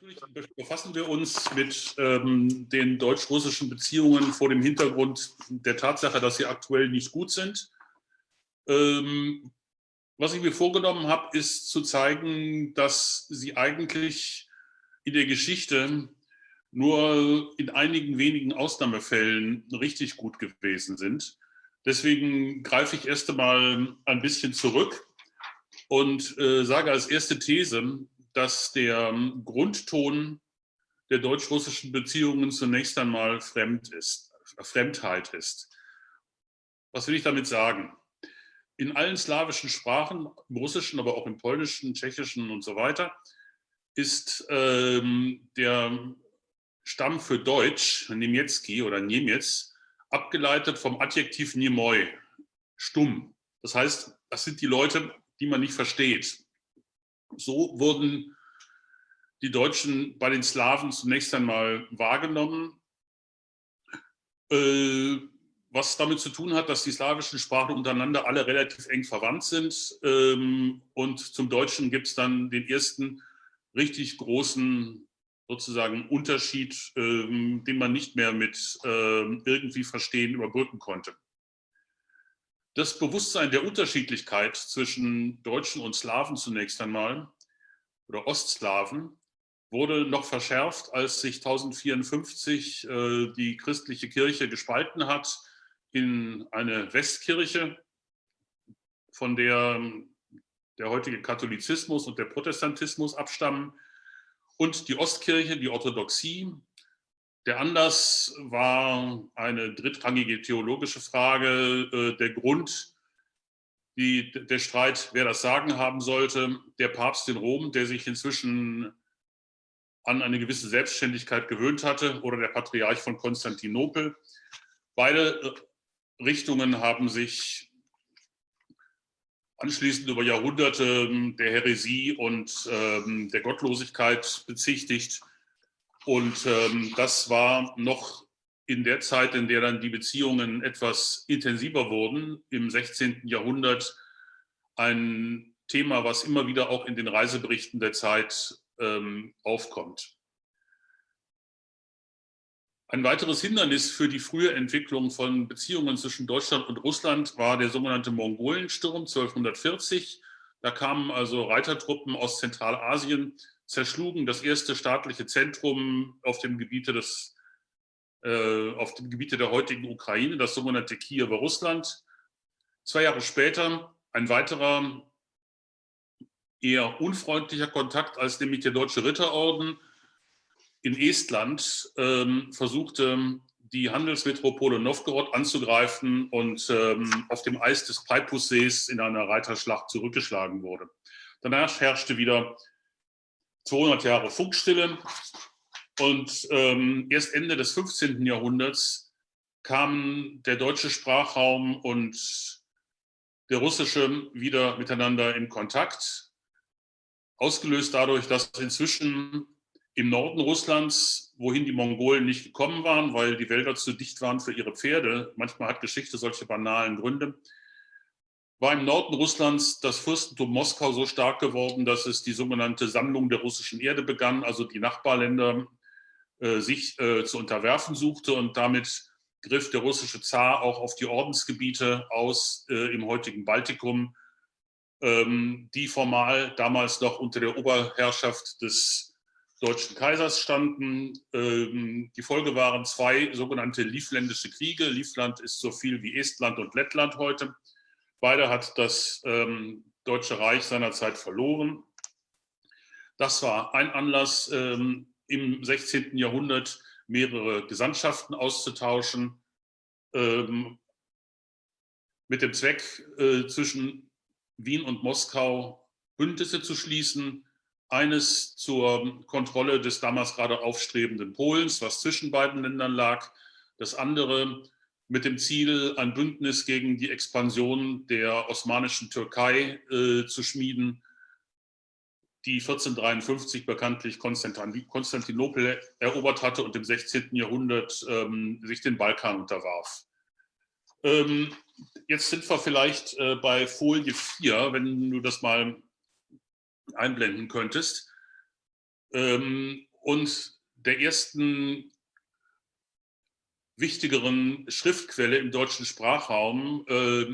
Natürlich befassen wir uns mit ähm, den deutsch-russischen Beziehungen vor dem Hintergrund der Tatsache, dass sie aktuell nicht gut sind. Ähm, was ich mir vorgenommen habe, ist zu zeigen, dass sie eigentlich in der Geschichte nur in einigen wenigen Ausnahmefällen richtig gut gewesen sind. Deswegen greife ich erst einmal ein bisschen zurück und äh, sage als erste These, dass der Grundton der deutsch-russischen Beziehungen zunächst einmal fremd ist, Fremdheit ist. Was will ich damit sagen? In allen slawischen Sprachen, im russischen, aber auch im polnischen, tschechischen und so weiter, ist ähm, der Stamm für Deutsch, Niemiecki oder Niemiec, abgeleitet vom Adjektiv Niemoi, stumm. Das heißt, das sind die Leute, die man nicht versteht. So wurden die Deutschen bei den Slawen zunächst einmal wahrgenommen, äh, was damit zu tun hat, dass die slawischen Sprachen untereinander alle relativ eng verwandt sind. Ähm, und zum Deutschen gibt es dann den ersten richtig großen sozusagen Unterschied, ähm, den man nicht mehr mit ähm, irgendwie verstehen überbrücken konnte. Das Bewusstsein der Unterschiedlichkeit zwischen Deutschen und Slawen zunächst einmal oder Ostslawen wurde noch verschärft, als sich 1054 äh, die christliche Kirche gespalten hat in eine Westkirche, von der der heutige Katholizismus und der Protestantismus abstammen und die Ostkirche, die Orthodoxie, der Anlass war eine drittrangige theologische Frage, äh, der Grund, die, der Streit, wer das Sagen haben sollte, der Papst in Rom, der sich inzwischen an eine gewisse Selbstständigkeit gewöhnt hatte, oder der Patriarch von Konstantinopel. Beide äh, Richtungen haben sich anschließend über Jahrhunderte ähm, der Häresie und ähm, der Gottlosigkeit bezichtigt. Und ähm, das war noch in der Zeit, in der dann die Beziehungen etwas intensiver wurden, im 16. Jahrhundert, ein Thema, was immer wieder auch in den Reiseberichten der Zeit ähm, aufkommt. Ein weiteres Hindernis für die frühe Entwicklung von Beziehungen zwischen Deutschland und Russland war der sogenannte Mongolensturm 1240. Da kamen also Reitertruppen aus Zentralasien zerschlugen das erste staatliche Zentrum auf dem Gebiete des äh, auf dem Gebiete der heutigen Ukraine, das sogenannte Kiewer Russland. Zwei Jahre später ein weiterer eher unfreundlicher Kontakt, als nämlich der Deutsche Ritterorden in Estland ähm, versuchte, die Handelsmetropole Novgorod anzugreifen und ähm, auf dem Eis des Peipussees in einer Reiterschlacht zurückgeschlagen wurde. Danach herrschte wieder 200 Jahre Funkstille. Und ähm, erst Ende des 15. Jahrhunderts kamen der deutsche Sprachraum und der russische wieder miteinander in Kontakt. Ausgelöst dadurch, dass inzwischen im Norden Russlands, wohin die Mongolen nicht gekommen waren, weil die Wälder zu dicht waren für ihre Pferde, manchmal hat Geschichte solche banalen Gründe, war im Norden Russlands das Fürstentum Moskau so stark geworden, dass es die sogenannte Sammlung der russischen Erde begann, also die Nachbarländer äh, sich äh, zu unterwerfen suchte und damit griff der russische Zar auch auf die Ordensgebiete aus äh, im heutigen Baltikum, ähm, die formal damals noch unter der Oberherrschaft des deutschen Kaisers standen. Ähm, die Folge waren zwei sogenannte Livländische Kriege. Livland ist so viel wie Estland und Lettland heute. Beide hat das ähm, Deutsche Reich seinerzeit verloren. Das war ein Anlass, ähm, im 16. Jahrhundert mehrere Gesandtschaften auszutauschen, ähm, mit dem Zweck, äh, zwischen Wien und Moskau Bündnisse zu schließen. Eines zur Kontrolle des damals gerade aufstrebenden Polens, was zwischen beiden Ländern lag. Das andere mit dem Ziel, ein Bündnis gegen die Expansion der osmanischen Türkei äh, zu schmieden, die 1453 bekanntlich Konstantinopel erobert hatte und im 16. Jahrhundert ähm, sich den Balkan unterwarf. Ähm, jetzt sind wir vielleicht äh, bei Folie 4, wenn du das mal einblenden könntest. ähm, und der ersten wichtigeren Schriftquelle im deutschen Sprachraum, äh,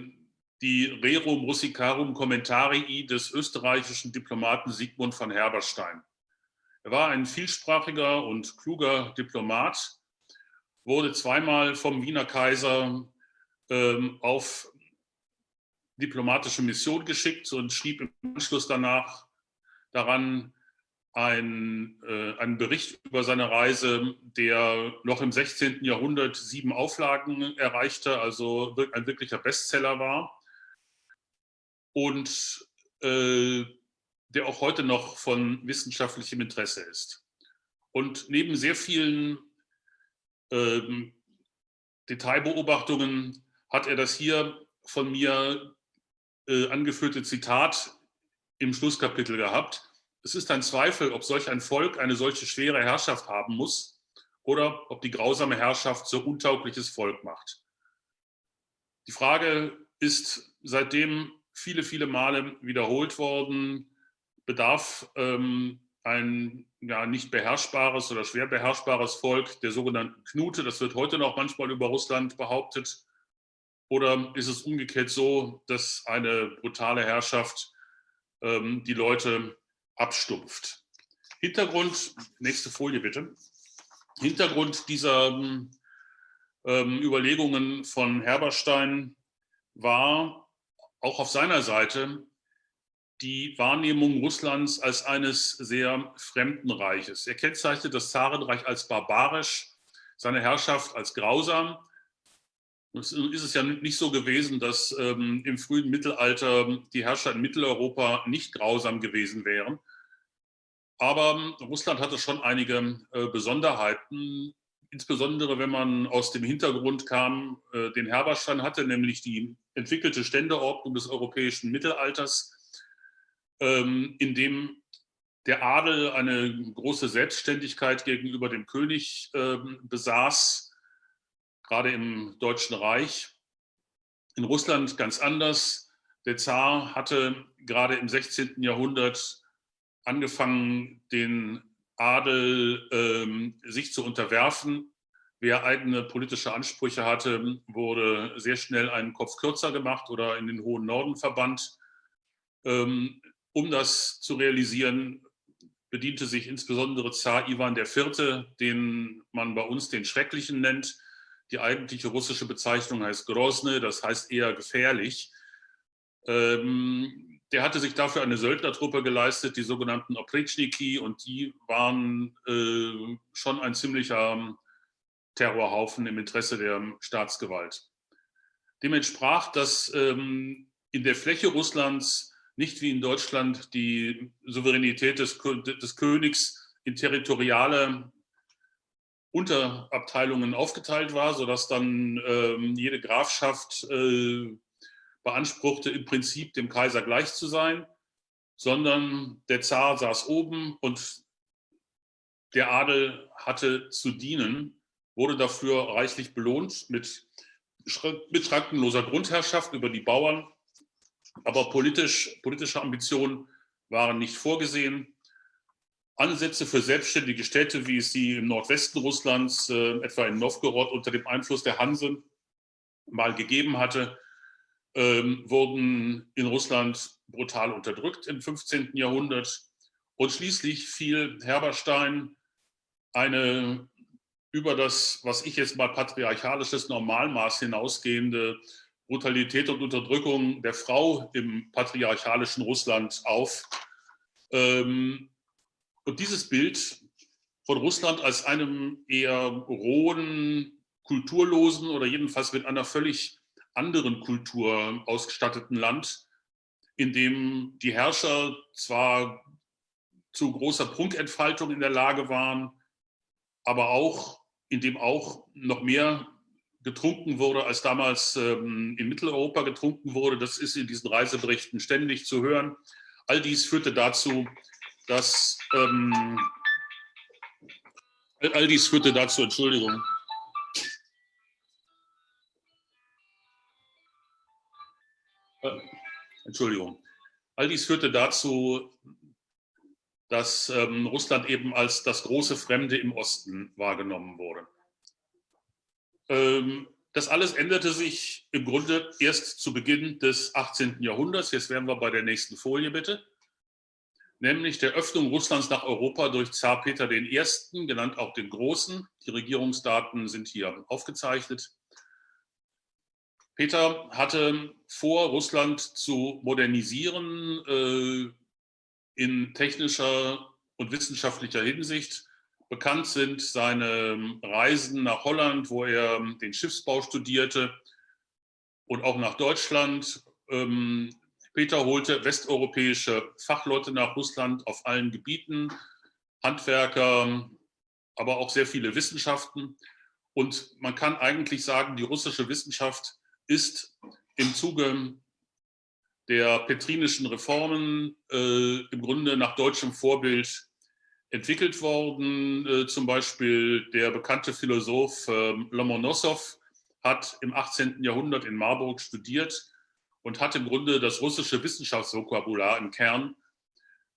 die Rerum Russicarum Commentarii des österreichischen Diplomaten Sigmund von Herberstein. Er war ein vielsprachiger und kluger Diplomat, wurde zweimal vom Wiener Kaiser ähm, auf diplomatische Mission geschickt und schrieb im Anschluss danach daran ein, äh, einen Bericht über seine Reise, der noch im 16. Jahrhundert sieben Auflagen erreichte, also ein wirklicher Bestseller war und äh, der auch heute noch von wissenschaftlichem Interesse ist. Und neben sehr vielen ähm, Detailbeobachtungen hat er das hier von mir äh, angeführte Zitat im Schlusskapitel gehabt. Es ist ein Zweifel, ob solch ein Volk eine solche schwere Herrschaft haben muss oder ob die grausame Herrschaft so untaugliches Volk macht. Die Frage ist seitdem viele, viele Male wiederholt worden, bedarf ähm, ein ja, nicht beherrschbares oder schwer beherrschbares Volk der sogenannten Knute, das wird heute noch manchmal über Russland behauptet, oder ist es umgekehrt so, dass eine brutale Herrschaft ähm, die Leute abstumpft? Hintergrund, nächste Folie bitte. Hintergrund dieser ähm, Überlegungen von Herberstein war auch auf seiner Seite die Wahrnehmung Russlands als eines sehr fremden Reiches. Er kennzeichnet das Zarenreich als barbarisch, seine Herrschaft als grausam ist es ja nicht so gewesen, dass ähm, im frühen Mittelalter die Herrscher in Mitteleuropa nicht grausam gewesen wären. Aber Russland hatte schon einige äh, Besonderheiten, insbesondere wenn man aus dem Hintergrund kam, äh, den Herberstein hatte, nämlich die entwickelte Ständeordnung des europäischen Mittelalters, ähm, in dem der Adel eine große Selbstständigkeit gegenüber dem König äh, besaß gerade im Deutschen Reich. In Russland ganz anders. Der Zar hatte gerade im 16. Jahrhundert angefangen, den Adel ähm, sich zu unterwerfen. Wer eigene politische Ansprüche hatte, wurde sehr schnell einen Kopf kürzer gemacht oder in den hohen Norden verbannt. Ähm, um das zu realisieren, bediente sich insbesondere Zar Ivan IV., den man bei uns den Schrecklichen nennt, die eigentliche russische Bezeichnung heißt Grozny, das heißt eher gefährlich. Ähm, der hatte sich dafür eine Söldnertruppe geleistet, die sogenannten Opritschniki, und die waren äh, schon ein ziemlicher Terrorhaufen im Interesse der Staatsgewalt. Dem entsprach, dass ähm, in der Fläche Russlands nicht wie in Deutschland die Souveränität des, des Königs in territoriale Unterabteilungen aufgeteilt war, sodass dann ähm, jede Grafschaft äh, beanspruchte, im Prinzip dem Kaiser gleich zu sein, sondern der Zar saß oben und der Adel hatte zu dienen, wurde dafür reichlich belohnt mit, mit schrankenloser Grundherrschaft über die Bauern. Aber politisch, politische Ambitionen waren nicht vorgesehen. Ansätze für selbstständige Städte, wie es sie im Nordwesten Russlands, äh, etwa in Novgorod, unter dem Einfluss der Hanse mal gegeben hatte, ähm, wurden in Russland brutal unterdrückt im 15. Jahrhundert. Und schließlich fiel Herberstein eine über das, was ich jetzt mal patriarchalisches Normalmaß hinausgehende Brutalität und Unterdrückung der Frau im patriarchalischen Russland auf. Ähm, und dieses Bild von Russland als einem eher rohen, kulturlosen oder jedenfalls mit einer völlig anderen Kultur ausgestatteten Land, in dem die Herrscher zwar zu großer Prunkentfaltung in der Lage waren, aber auch, in dem auch noch mehr getrunken wurde, als damals ähm, in Mitteleuropa getrunken wurde. Das ist in diesen Reiseberichten ständig zu hören. All dies führte dazu, dass ähm, all dies führte dazu, Entschuldigung. Äh, Entschuldigung. All dies führte dazu, dass ähm, Russland eben als das große Fremde im Osten wahrgenommen wurde. Ähm, das alles änderte sich im Grunde erst zu Beginn des 18. Jahrhunderts. Jetzt wären wir bei der nächsten Folie, bitte. Nämlich der Öffnung Russlands nach Europa durch Zar Peter I., genannt auch den Großen. Die Regierungsdaten sind hier aufgezeichnet. Peter hatte vor, Russland zu modernisieren äh, in technischer und wissenschaftlicher Hinsicht. Bekannt sind seine Reisen nach Holland, wo er den Schiffsbau studierte und auch nach Deutschland. Ähm, Peter holte westeuropäische Fachleute nach Russland auf allen Gebieten, Handwerker, aber auch sehr viele Wissenschaften. Und man kann eigentlich sagen, die russische Wissenschaft ist im Zuge der petrinischen Reformen äh, im Grunde nach deutschem Vorbild entwickelt worden. Äh, zum Beispiel der bekannte Philosoph äh, Lomonossow hat im 18. Jahrhundert in Marburg studiert und hat im Grunde das russische Wissenschaftsvokabular im Kern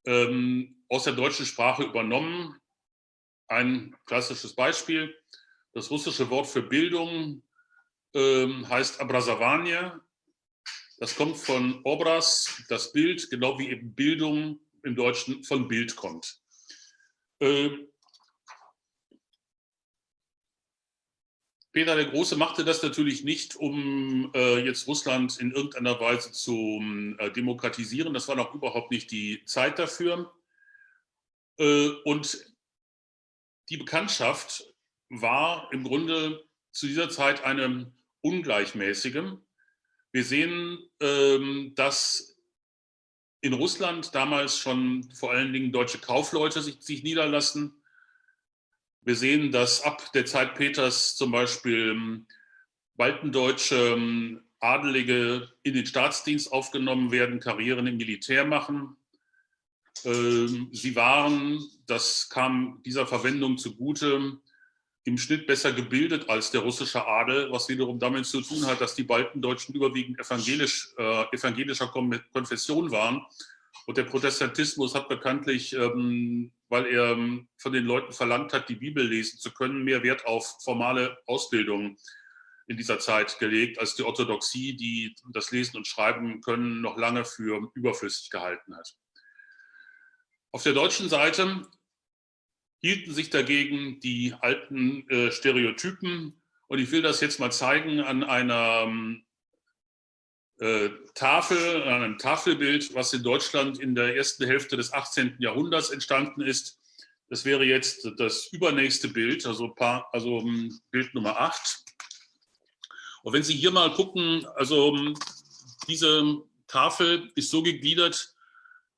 ähm, aus der deutschen Sprache übernommen. Ein klassisches Beispiel. Das russische Wort für Bildung ähm, heißt Abrazovanie. Das kommt von Obras, das Bild, genau wie eben Bildung im Deutschen von Bild kommt. Ähm, Peter der Große machte das natürlich nicht, um äh, jetzt Russland in irgendeiner Weise zu äh, demokratisieren. Das war noch überhaupt nicht die Zeit dafür. Äh, und die Bekanntschaft war im Grunde zu dieser Zeit eine ungleichmäßige. Wir sehen, ähm, dass in Russland damals schon vor allen Dingen deutsche Kaufleute sich, sich niederlassen wir sehen, dass ab der Zeit Peters zum Beispiel ähm, baltendeutsche ähm, Adelige in den Staatsdienst aufgenommen werden, Karrieren im Militär machen. Ähm, sie waren, das kam dieser Verwendung zugute, im Schnitt besser gebildet als der russische Adel, was wiederum damit zu tun hat, dass die Baltendeutschen überwiegend evangelisch, äh, evangelischer Konfession waren. Und der Protestantismus hat bekanntlich ähm, weil er ähm, von den Leuten verlangt hat, die Bibel lesen zu können, mehr Wert auf formale Ausbildung in dieser Zeit gelegt, als die Orthodoxie, die das Lesen und Schreiben können, noch lange für überflüssig gehalten hat. Auf der deutschen Seite hielten sich dagegen die alten äh, Stereotypen und ich will das jetzt mal zeigen an einer ähm, äh, Tafel, an einem Tafelbild, was in Deutschland in der ersten Hälfte des 18. Jahrhunderts entstanden ist. Das wäre jetzt das übernächste Bild, also, paar, also ähm, Bild Nummer 8. Und wenn Sie hier mal gucken, also ähm, diese Tafel ist so gegliedert,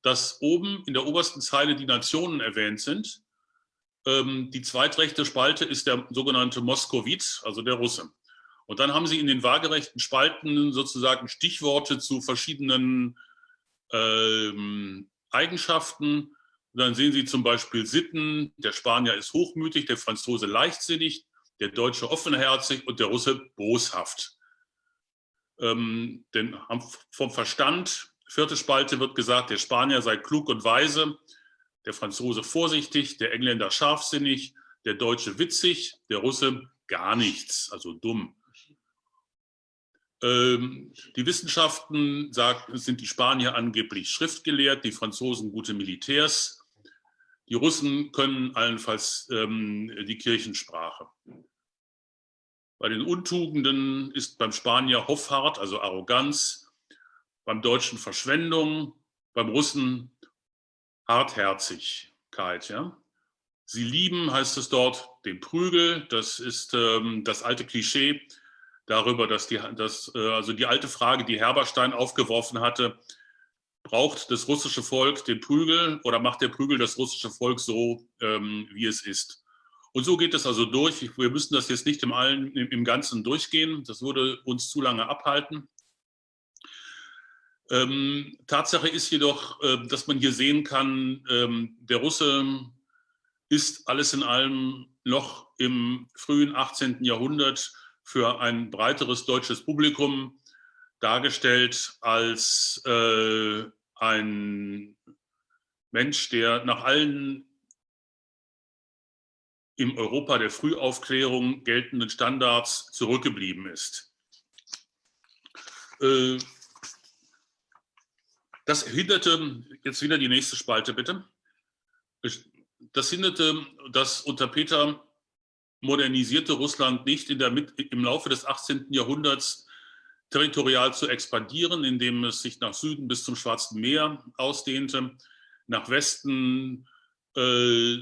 dass oben in der obersten Zeile die Nationen erwähnt sind. Ähm, die zweitrechte Spalte ist der sogenannte Moskowit, also der Russe. Und dann haben Sie in den waagerechten Spalten sozusagen Stichworte zu verschiedenen ähm, Eigenschaften. Und dann sehen Sie zum Beispiel Sitten, der Spanier ist hochmütig, der Franzose leichtsinnig, der Deutsche offenherzig und der Russe boshaft. Ähm, denn vom Verstand, vierte Spalte wird gesagt, der Spanier sei klug und weise, der Franzose vorsichtig, der Engländer scharfsinnig, der Deutsche witzig, der Russe gar nichts, also dumm. Ähm, die Wissenschaften sagt, sind die Spanier angeblich schriftgelehrt, die Franzosen gute Militärs. Die Russen können allenfalls ähm, die Kirchensprache. Bei den Untugenden ist beim Spanier Hoffart, also Arroganz, beim Deutschen Verschwendung, beim Russen Hartherzigkeit. Ja? Sie lieben, heißt es dort, den Prügel. Das ist ähm, das alte Klischee, darüber, dass die, dass, äh, also die alte Frage, die Herberstein aufgeworfen hatte, braucht das russische Volk den Prügel oder macht der Prügel das russische Volk so, ähm, wie es ist? Und so geht es also durch. Wir müssen das jetzt nicht im, Allen, im Ganzen durchgehen. Das würde uns zu lange abhalten. Ähm, Tatsache ist jedoch, äh, dass man hier sehen kann, ähm, der Russe ist alles in allem noch im frühen 18. Jahrhundert für ein breiteres deutsches Publikum dargestellt als äh, ein Mensch, der nach allen im Europa der Frühaufklärung geltenden Standards zurückgeblieben ist. Äh, das hinderte, jetzt wieder die nächste Spalte bitte, das hinderte das unter Peter modernisierte Russland nicht in der, im Laufe des 18. Jahrhunderts territorial zu expandieren, indem es sich nach Süden bis zum Schwarzen Meer ausdehnte, nach Westen äh,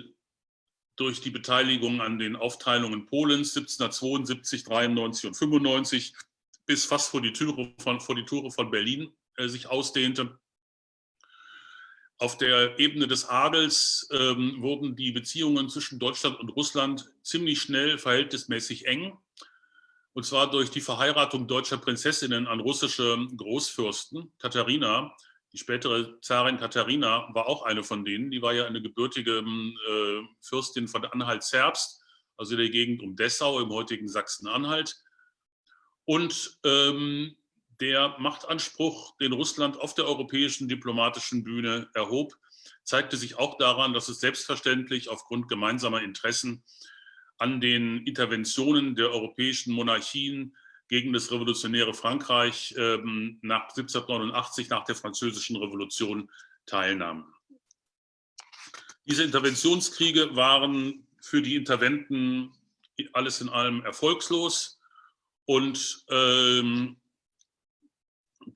durch die Beteiligung an den Aufteilungen Polens 1772, 93 und 95 bis fast vor die Türe von, vor die Tore von Berlin äh, sich ausdehnte. Auf der Ebene des Adels ähm, wurden die Beziehungen zwischen Deutschland und Russland ziemlich schnell verhältnismäßig eng. Und zwar durch die Verheiratung deutscher Prinzessinnen an russische Großfürsten. Katharina die spätere Zarin Katharina war auch eine von denen. Die war ja eine gebürtige äh, Fürstin von Anhalt-Zerbst, also der Gegend um Dessau im heutigen Sachsen-Anhalt. Und ähm, der Machtanspruch, den Russland auf der europäischen diplomatischen Bühne erhob, zeigte sich auch daran, dass es selbstverständlich aufgrund gemeinsamer Interessen an den Interventionen der europäischen Monarchien gegen das revolutionäre Frankreich ähm, nach 1789, nach der Französischen Revolution, teilnahm. Diese Interventionskriege waren für die Interventen alles in allem erfolgslos und ähm,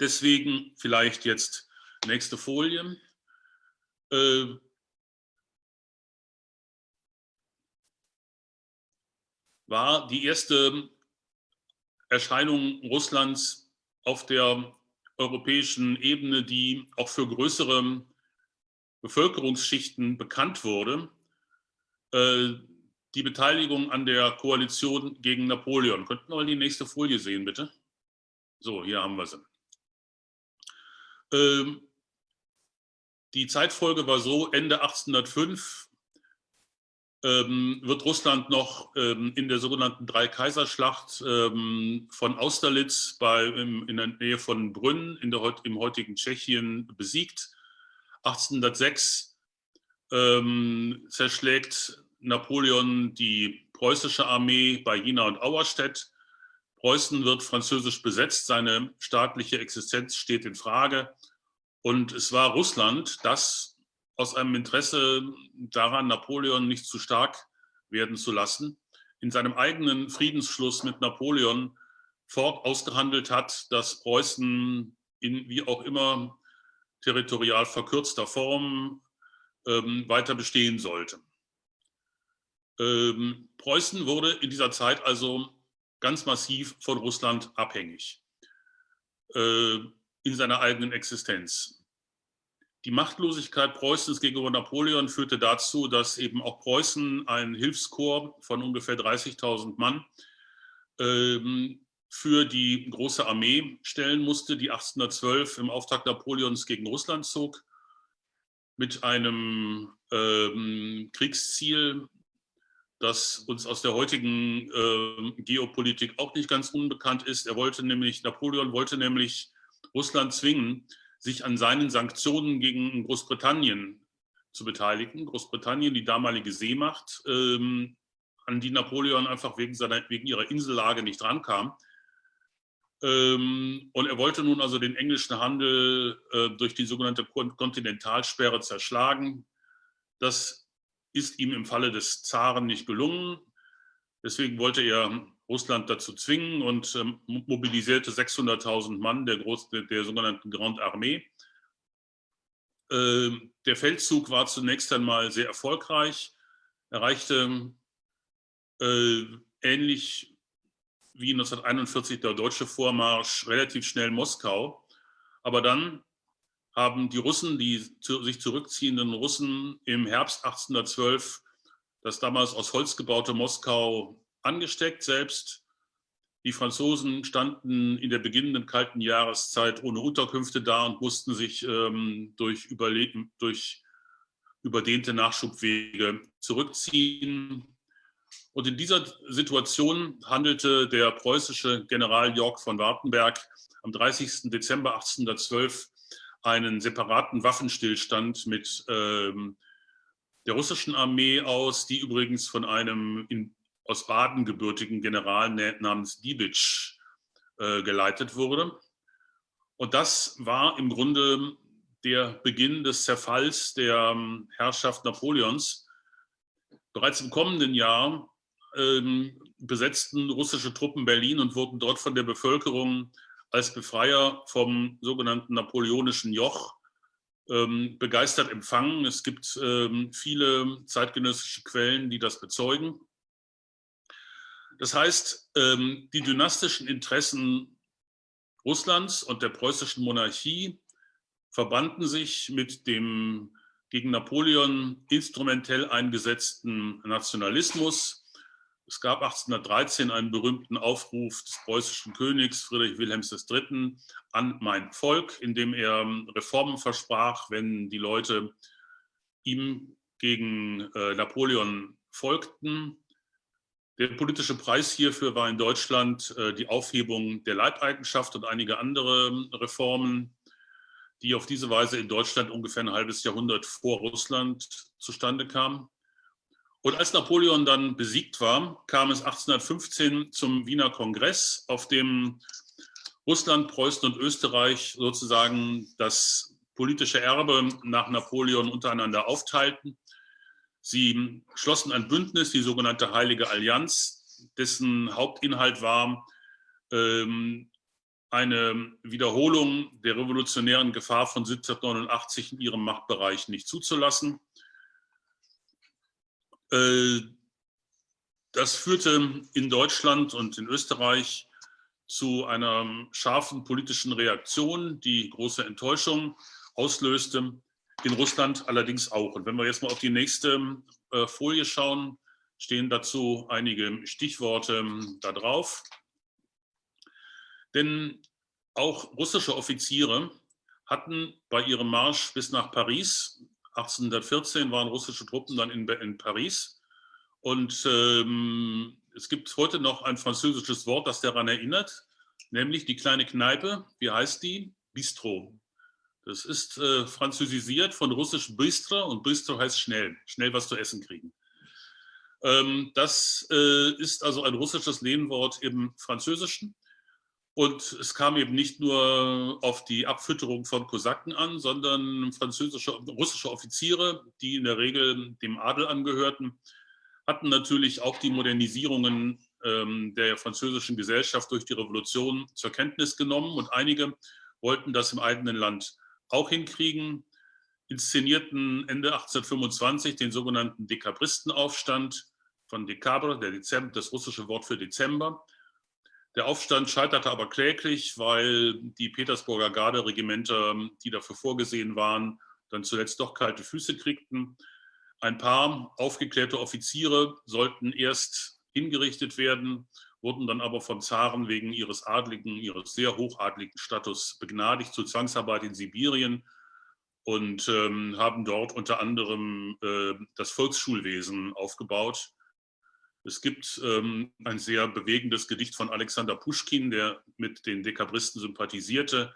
deswegen vielleicht jetzt nächste Folie. Äh, war die erste Erscheinung Russlands auf der europäischen Ebene, die auch für größere Bevölkerungsschichten bekannt wurde, äh, die Beteiligung an der Koalition gegen Napoleon. Könnten wir mal die nächste Folie sehen, bitte? So, hier haben wir sie. Ähm, die Zeitfolge war so, Ende 1805 ähm, wird Russland noch ähm, in der sogenannten Dreikaiserschlacht ähm, von Austerlitz bei, im, in der Nähe von Brünn in der, im heutigen Tschechien besiegt. 1806 ähm, zerschlägt Napoleon die preußische Armee bei Jena und Auerstedt. Preußen wird französisch besetzt, seine staatliche Existenz steht in Frage. Und es war Russland, das aus einem Interesse daran, Napoleon nicht zu stark werden zu lassen, in seinem eigenen Friedensschluss mit Napoleon fort ausgehandelt hat, dass Preußen in wie auch immer territorial verkürzter Form ähm, weiter bestehen sollte. Ähm, Preußen wurde in dieser Zeit also ganz massiv von Russland abhängig äh, in seiner eigenen Existenz. Die Machtlosigkeit Preußens gegenüber Napoleon führte dazu, dass eben auch Preußen ein Hilfskorps von ungefähr 30.000 Mann ähm, für die große Armee stellen musste, die 1812 im Auftrag Napoleons gegen Russland zog, mit einem ähm, Kriegsziel, das uns aus der heutigen äh, Geopolitik auch nicht ganz unbekannt ist. Er wollte nämlich, Napoleon wollte nämlich Russland zwingen, sich an seinen Sanktionen gegen Großbritannien zu beteiligen. Großbritannien, die damalige Seemacht, ähm, an die Napoleon einfach wegen, seiner, wegen ihrer Insellage nicht rankam. Ähm, und er wollte nun also den englischen Handel äh, durch die sogenannte Kontinentalsperre zerschlagen. Das ist ihm im Falle des Zaren nicht gelungen. Deswegen wollte er Russland dazu zwingen und ähm, mobilisierte 600.000 Mann der, Groß, der, der, sogenannten Grande Armee. Ähm, der Feldzug war zunächst einmal sehr erfolgreich, erreichte äh, ähnlich wie 1941 der deutsche Vormarsch relativ schnell Moskau. Aber dann haben die Russen, die zu, sich zurückziehenden Russen im Herbst 1812 das damals aus Holz gebaute Moskau angesteckt selbst. Die Franzosen standen in der beginnenden kalten Jahreszeit ohne Unterkünfte da und mussten sich ähm, durch, durch überdehnte Nachschubwege zurückziehen. Und in dieser Situation handelte der preußische General Jörg von Wartenberg am 30. Dezember 1812 einen separaten Waffenstillstand mit ähm, der russischen Armee aus, die übrigens von einem in, aus Baden gebürtigen General namens Dibitsch äh, geleitet wurde. Und das war im Grunde der Beginn des Zerfalls der ähm, Herrschaft Napoleons. Bereits im kommenden Jahr ähm, besetzten russische Truppen Berlin und wurden dort von der Bevölkerung als Befreier vom sogenannten napoleonischen Joch ähm, begeistert empfangen. Es gibt ähm, viele zeitgenössische Quellen, die das bezeugen. Das heißt, ähm, die dynastischen Interessen Russlands und der preußischen Monarchie verbanden sich mit dem gegen Napoleon instrumentell eingesetzten Nationalismus, es gab 1813 einen berühmten Aufruf des preußischen Königs Friedrich Wilhelms III. an mein Volk, in dem er Reformen versprach, wenn die Leute ihm gegen äh, Napoleon folgten. Der politische Preis hierfür war in Deutschland äh, die Aufhebung der Leibeigenschaft und einige andere ähm, Reformen, die auf diese Weise in Deutschland ungefähr ein halbes Jahrhundert vor Russland zustande kamen. Und als Napoleon dann besiegt war, kam es 1815 zum Wiener Kongress, auf dem Russland, Preußen und Österreich sozusagen das politische Erbe nach Napoleon untereinander aufteilten. Sie schlossen ein Bündnis, die sogenannte Heilige Allianz, dessen Hauptinhalt war, ähm, eine Wiederholung der revolutionären Gefahr von 1789 in ihrem Machtbereich nicht zuzulassen. Äh, das führte in Deutschland und in Österreich zu einer scharfen politischen Reaktion, die große Enttäuschung auslöste, in Russland allerdings auch. Und wenn wir jetzt mal auf die nächste äh, Folie schauen, stehen dazu einige Stichworte ähm, da drauf. Denn auch russische Offiziere hatten bei ihrem Marsch bis nach Paris 1814 waren russische Truppen dann in, in Paris. Und ähm, es gibt heute noch ein französisches Wort, das daran erinnert, nämlich die kleine Kneipe. Wie heißt die? Bistro. Das ist äh, französisiert von russisch Bistro und Bistro heißt schnell, schnell was zu essen kriegen. Ähm, das äh, ist also ein russisches Lehnwort im Französischen. Und es kam eben nicht nur auf die Abfütterung von Kosaken an, sondern französische, russische Offiziere, die in der Regel dem Adel angehörten, hatten natürlich auch die Modernisierungen ähm, der französischen Gesellschaft durch die Revolution zur Kenntnis genommen und einige wollten das im eigenen Land auch hinkriegen, inszenierten Ende 1825 den sogenannten Dekabristenaufstand von Dekabre, der Dezember, das russische Wort für Dezember, der Aufstand scheiterte aber kläglich, weil die Petersburger Garderegimenter, die dafür vorgesehen waren, dann zuletzt doch kalte Füße kriegten. Ein paar aufgeklärte Offiziere sollten erst hingerichtet werden, wurden dann aber vom Zaren wegen ihres adligen, ihres sehr hochadligen Status begnadigt zur Zwangsarbeit in Sibirien und ähm, haben dort unter anderem äh, das Volksschulwesen aufgebaut es gibt ähm, ein sehr bewegendes Gedicht von Alexander Puschkin, der mit den Dekabristen sympathisierte,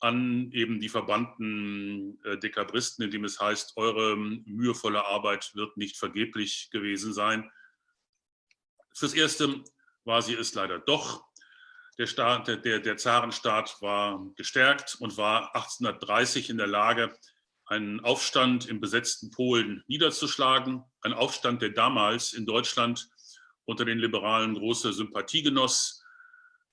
an eben die verbannten äh, Dekabristen, in dem es heißt, eure mühevolle Arbeit wird nicht vergeblich gewesen sein. Fürs Erste war sie es leider doch. Der, Staat, der, der Zarenstaat war gestärkt und war 1830 in der Lage, einen Aufstand im besetzten Polen niederzuschlagen. Ein Aufstand, der damals in Deutschland unter den Liberalen große Sympathie genoss.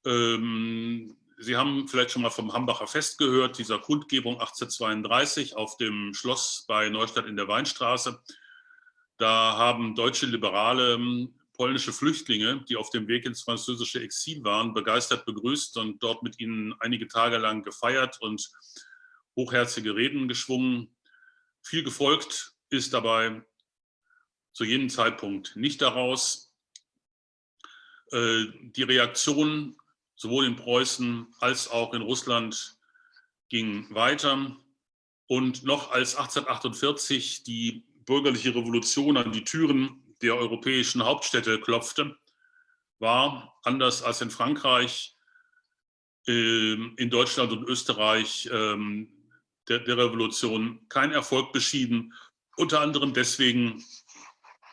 Ähm, Sie haben vielleicht schon mal vom Hambacher Fest gehört, dieser Kundgebung 1832 auf dem Schloss bei Neustadt in der Weinstraße. Da haben deutsche Liberale ähm, polnische Flüchtlinge, die auf dem Weg ins französische Exil waren, begeistert begrüßt und dort mit ihnen einige Tage lang gefeiert und hochherzige Reden geschwungen. Viel gefolgt ist dabei zu jenem Zeitpunkt nicht daraus. Äh, die Reaktion sowohl in Preußen als auch in Russland ging weiter. Und noch als 1848 die bürgerliche Revolution an die Türen der europäischen Hauptstädte klopfte, war, anders als in Frankreich, ähm, in Deutschland und Österreich ähm, der, Revolution kein Erfolg beschieden, unter anderem deswegen,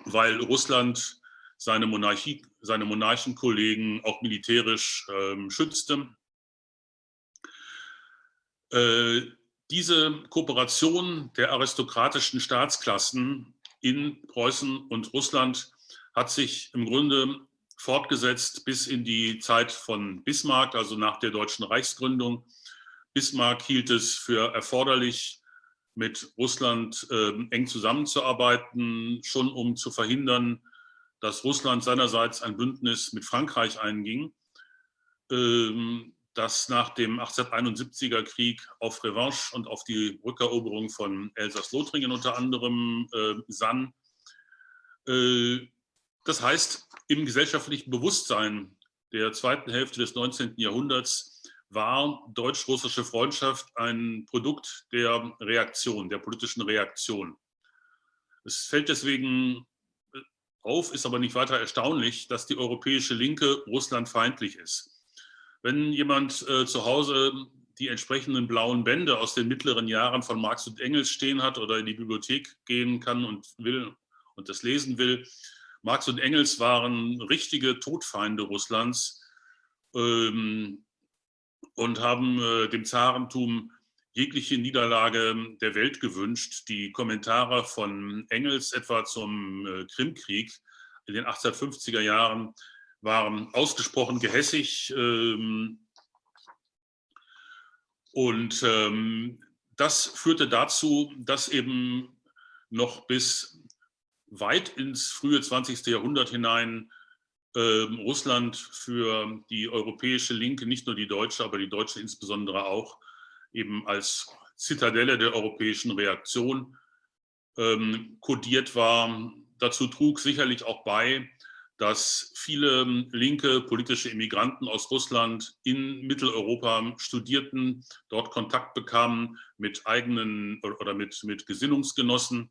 weil Russland seine, Monarchie, seine Monarchenkollegen auch militärisch ähm, schützte. Äh, diese Kooperation der aristokratischen Staatsklassen in Preußen und Russland hat sich im Grunde fortgesetzt bis in die Zeit von Bismarck, also nach der deutschen Reichsgründung. Bismarck hielt es für erforderlich, mit Russland äh, eng zusammenzuarbeiten, schon um zu verhindern, dass Russland seinerseits ein Bündnis mit Frankreich einging. Ähm, das nach dem 1871er Krieg auf Revanche und auf die Rückeroberung von Elsass-Lothringen unter anderem äh, sann. Äh, das heißt, im gesellschaftlichen Bewusstsein der zweiten Hälfte des 19. Jahrhunderts war deutsch-russische Freundschaft ein Produkt der Reaktion, der politischen Reaktion. Es fällt deswegen auf, ist aber nicht weiter erstaunlich, dass die europäische Linke russlandfeindlich ist. Wenn jemand äh, zu Hause die entsprechenden blauen Bände aus den mittleren Jahren von Marx und Engels stehen hat oder in die Bibliothek gehen kann und will und das lesen will, Marx und Engels waren richtige Todfeinde Russlands ähm, und haben äh, dem Zarentum jegliche Niederlage der Welt gewünscht. Die Kommentare von Engels etwa zum äh, Krimkrieg in den 1850er Jahren waren ausgesprochen gehässig. Ähm, und ähm, das führte dazu, dass eben noch bis weit ins frühe 20. Jahrhundert hinein ähm, Russland für die europäische Linke, nicht nur die deutsche, aber die deutsche insbesondere auch, eben als Zitadelle der europäischen Reaktion kodiert war. Dazu trug sicherlich auch bei, dass viele ähm, linke politische Immigranten aus Russland in Mitteleuropa studierten, dort Kontakt bekamen mit eigenen oder mit, mit Gesinnungsgenossen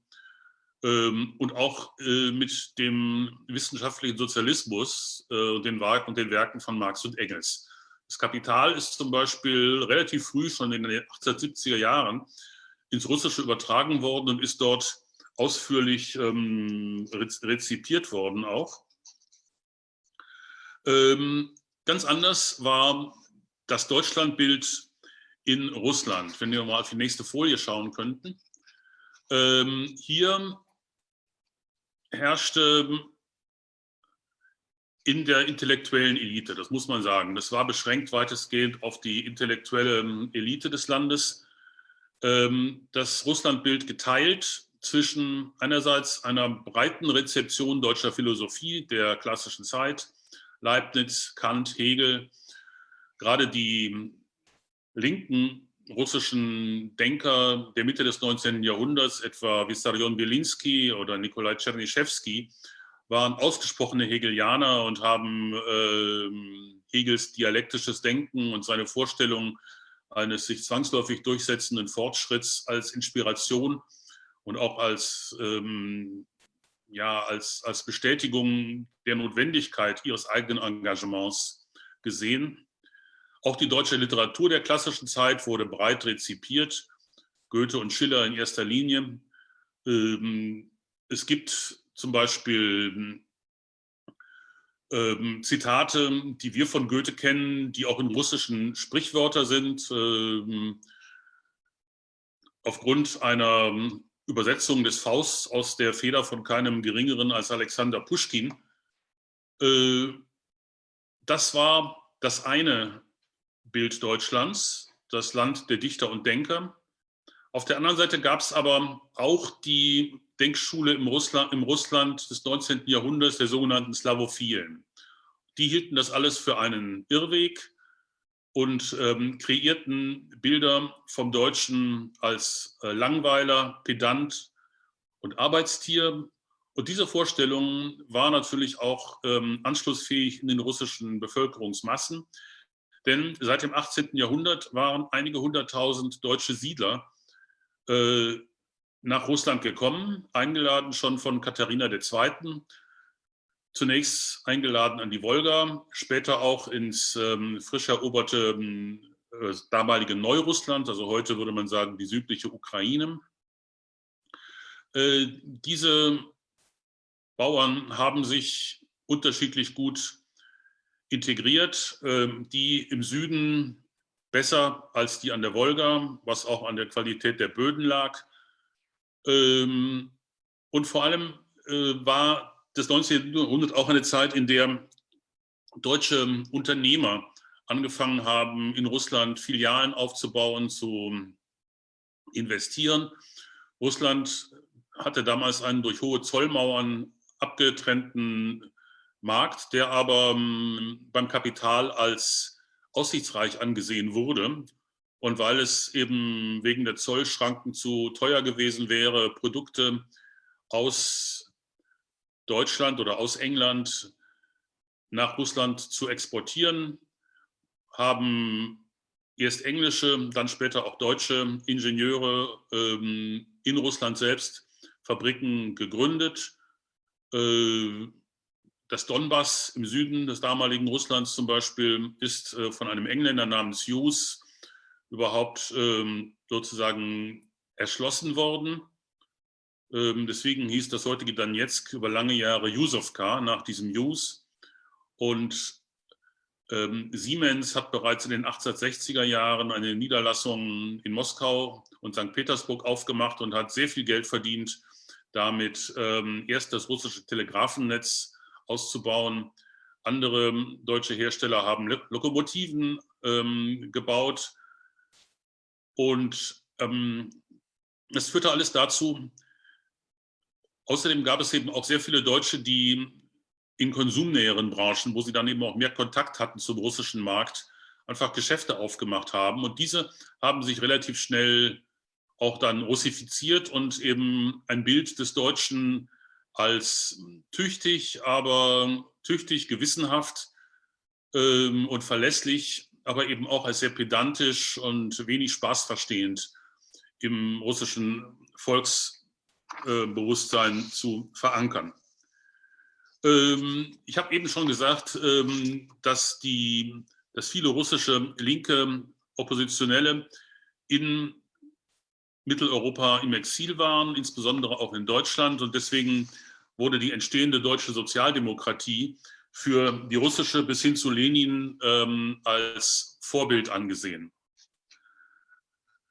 ähm, und auch äh, mit dem wissenschaftlichen Sozialismus äh, und, den, und den Werken von Marx und Engels. Das Kapital ist zum Beispiel relativ früh, schon in den 1870er Jahren, ins Russische übertragen worden und ist dort ausführlich ähm, rezipiert worden auch. Ähm, ganz anders war das Deutschlandbild in Russland. Wenn wir mal auf die nächste Folie schauen könnten. Ähm, hier herrschte in der intellektuellen Elite, das muss man sagen. Das war beschränkt weitestgehend auf die intellektuelle ähm, Elite des Landes. Ähm, das Russlandbild geteilt zwischen einerseits einer breiten Rezeption deutscher Philosophie der klassischen Zeit, Leibniz, Kant, Hegel, gerade die linken russischen Denker der Mitte des 19. Jahrhunderts, etwa Vissarion Bielinski oder Nikolai Tschernyschewski, waren ausgesprochene Hegelianer und haben äh, Hegels dialektisches Denken und seine Vorstellung eines sich zwangsläufig durchsetzenden Fortschritts als Inspiration und auch als ähm, ja, als, als Bestätigung der Notwendigkeit ihres eigenen Engagements gesehen. Auch die deutsche Literatur der klassischen Zeit wurde breit rezipiert, Goethe und Schiller in erster Linie. Ähm, es gibt zum Beispiel ähm, Zitate, die wir von Goethe kennen, die auch in russischen Sprichwörter sind. Ähm, aufgrund einer Übersetzung des Fausts aus der Feder von keinem Geringeren als Alexander Puschkin. Äh, das war das eine Bild Deutschlands, das Land der Dichter und Denker. Auf der anderen Seite gab es aber auch die Denkschule im Russland, im Russland des 19. Jahrhunderts, der sogenannten Slavophilen. Die hielten das alles für einen Irrweg und ähm, kreierten Bilder vom Deutschen als äh, Langweiler, Pedant und Arbeitstier. Und diese Vorstellung war natürlich auch ähm, anschlussfähig in den russischen Bevölkerungsmassen. Denn seit dem 18. Jahrhundert waren einige hunderttausend deutsche Siedler äh, nach Russland gekommen, eingeladen schon von Katharina II., Zunächst eingeladen an die Wolga, später auch ins ähm, frisch eroberte ähm, das damalige Neurussland, also heute würde man sagen die südliche Ukraine. Diese Bauern haben sich unterschiedlich gut integriert, die im Süden besser als die an der Wolga, was auch an der Qualität der Böden lag. Und vor allem war das 19. Jahrhundert auch eine Zeit, in der deutsche Unternehmer angefangen haben, in Russland Filialen aufzubauen, zu investieren. Russland hatte damals einen durch hohe Zollmauern abgetrennten Markt, der aber ähm, beim Kapital als aussichtsreich angesehen wurde. Und weil es eben wegen der Zollschranken zu teuer gewesen wäre, Produkte aus Deutschland oder aus England nach Russland zu exportieren, haben erst englische, dann später auch deutsche Ingenieure ähm, in Russland selbst Fabriken gegründet. Äh, das Donbass im Süden des damaligen Russlands zum Beispiel ist äh, von einem Engländer namens Hughes überhaupt ähm, sozusagen erschlossen worden. Ähm, deswegen hieß das heutige Donetsk über lange Jahre Yusovka nach diesem Hughes. Und ähm, Siemens hat bereits in den 1860er Jahren eine Niederlassung in Moskau und St. Petersburg aufgemacht und hat sehr viel Geld verdient, damit ähm, erst das russische Telegrafennetz auszubauen. Andere deutsche Hersteller haben Lokomotiven ähm, gebaut und ähm, es führte alles dazu. Außerdem gab es eben auch sehr viele Deutsche, die in konsumnäheren Branchen, wo sie dann eben auch mehr Kontakt hatten zum russischen Markt, einfach Geschäfte aufgemacht haben. Und diese haben sich relativ schnell auch dann russifiziert und eben ein Bild des Deutschen als tüchtig, aber tüchtig, gewissenhaft ähm, und verlässlich, aber eben auch als sehr pedantisch und wenig spaßverstehend im russischen Volksbewusstsein äh, zu verankern. Ähm, ich habe eben schon gesagt, ähm, dass, die, dass viele russische linke Oppositionelle in Mitteleuropa im Exil waren, insbesondere auch in Deutschland. Und deswegen wurde die entstehende deutsche Sozialdemokratie für die russische bis hin zu Lenin ähm, als Vorbild angesehen.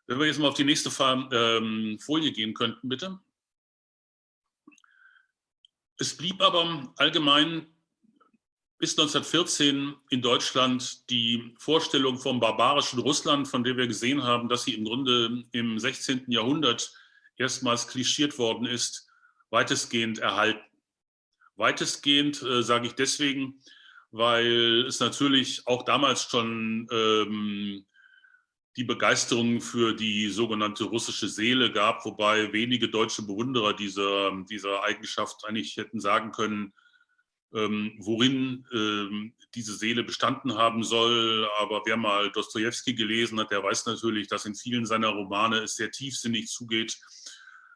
Wenn wir jetzt mal auf die nächste Folie gehen könnten, bitte. Es blieb aber allgemein bis 1914 in Deutschland die Vorstellung vom barbarischen Russland, von der wir gesehen haben, dass sie im Grunde im 16. Jahrhundert erstmals klischiert worden ist, weitestgehend erhalten. Weitestgehend äh, sage ich deswegen, weil es natürlich auch damals schon ähm, die Begeisterung für die sogenannte russische Seele gab, wobei wenige deutsche Bewunderer dieser, dieser Eigenschaft eigentlich hätten sagen können, ähm, worin ähm, diese Seele bestanden haben soll. Aber wer mal Dostoevsky gelesen hat, der weiß natürlich, dass in vielen seiner Romane es sehr tiefsinnig zugeht,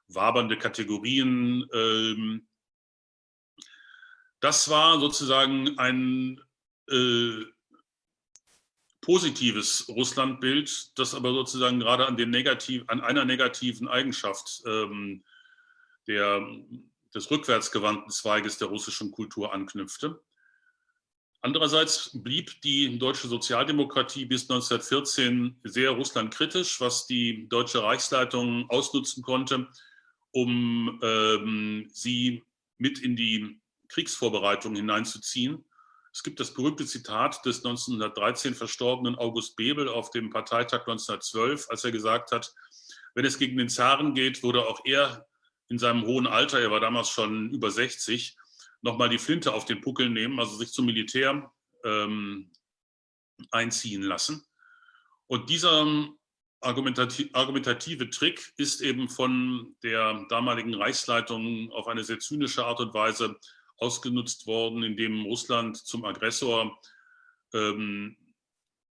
wabernde Kategorien. Ähm, das war sozusagen ein äh, positives Russlandbild, das aber sozusagen gerade an, den negativ, an einer negativen Eigenschaft ähm, der, des rückwärtsgewandten Zweiges der russischen Kultur anknüpfte. Andererseits blieb die deutsche Sozialdemokratie bis 1914 sehr russlandkritisch, was die deutsche Reichsleitung ausnutzen konnte, um ähm, sie mit in die Kriegsvorbereitungen hineinzuziehen. Es gibt das berühmte Zitat des 1913 verstorbenen August Bebel auf dem Parteitag 1912, als er gesagt hat, wenn es gegen den Zaren geht, würde auch er in seinem hohen Alter, er war damals schon über 60, nochmal die Flinte auf den Puckel nehmen, also sich zum Militär ähm, einziehen lassen. Und dieser argumentative, argumentative Trick ist eben von der damaligen Reichsleitung auf eine sehr zynische Art und Weise ausgenutzt worden, indem Russland zum Aggressor ähm,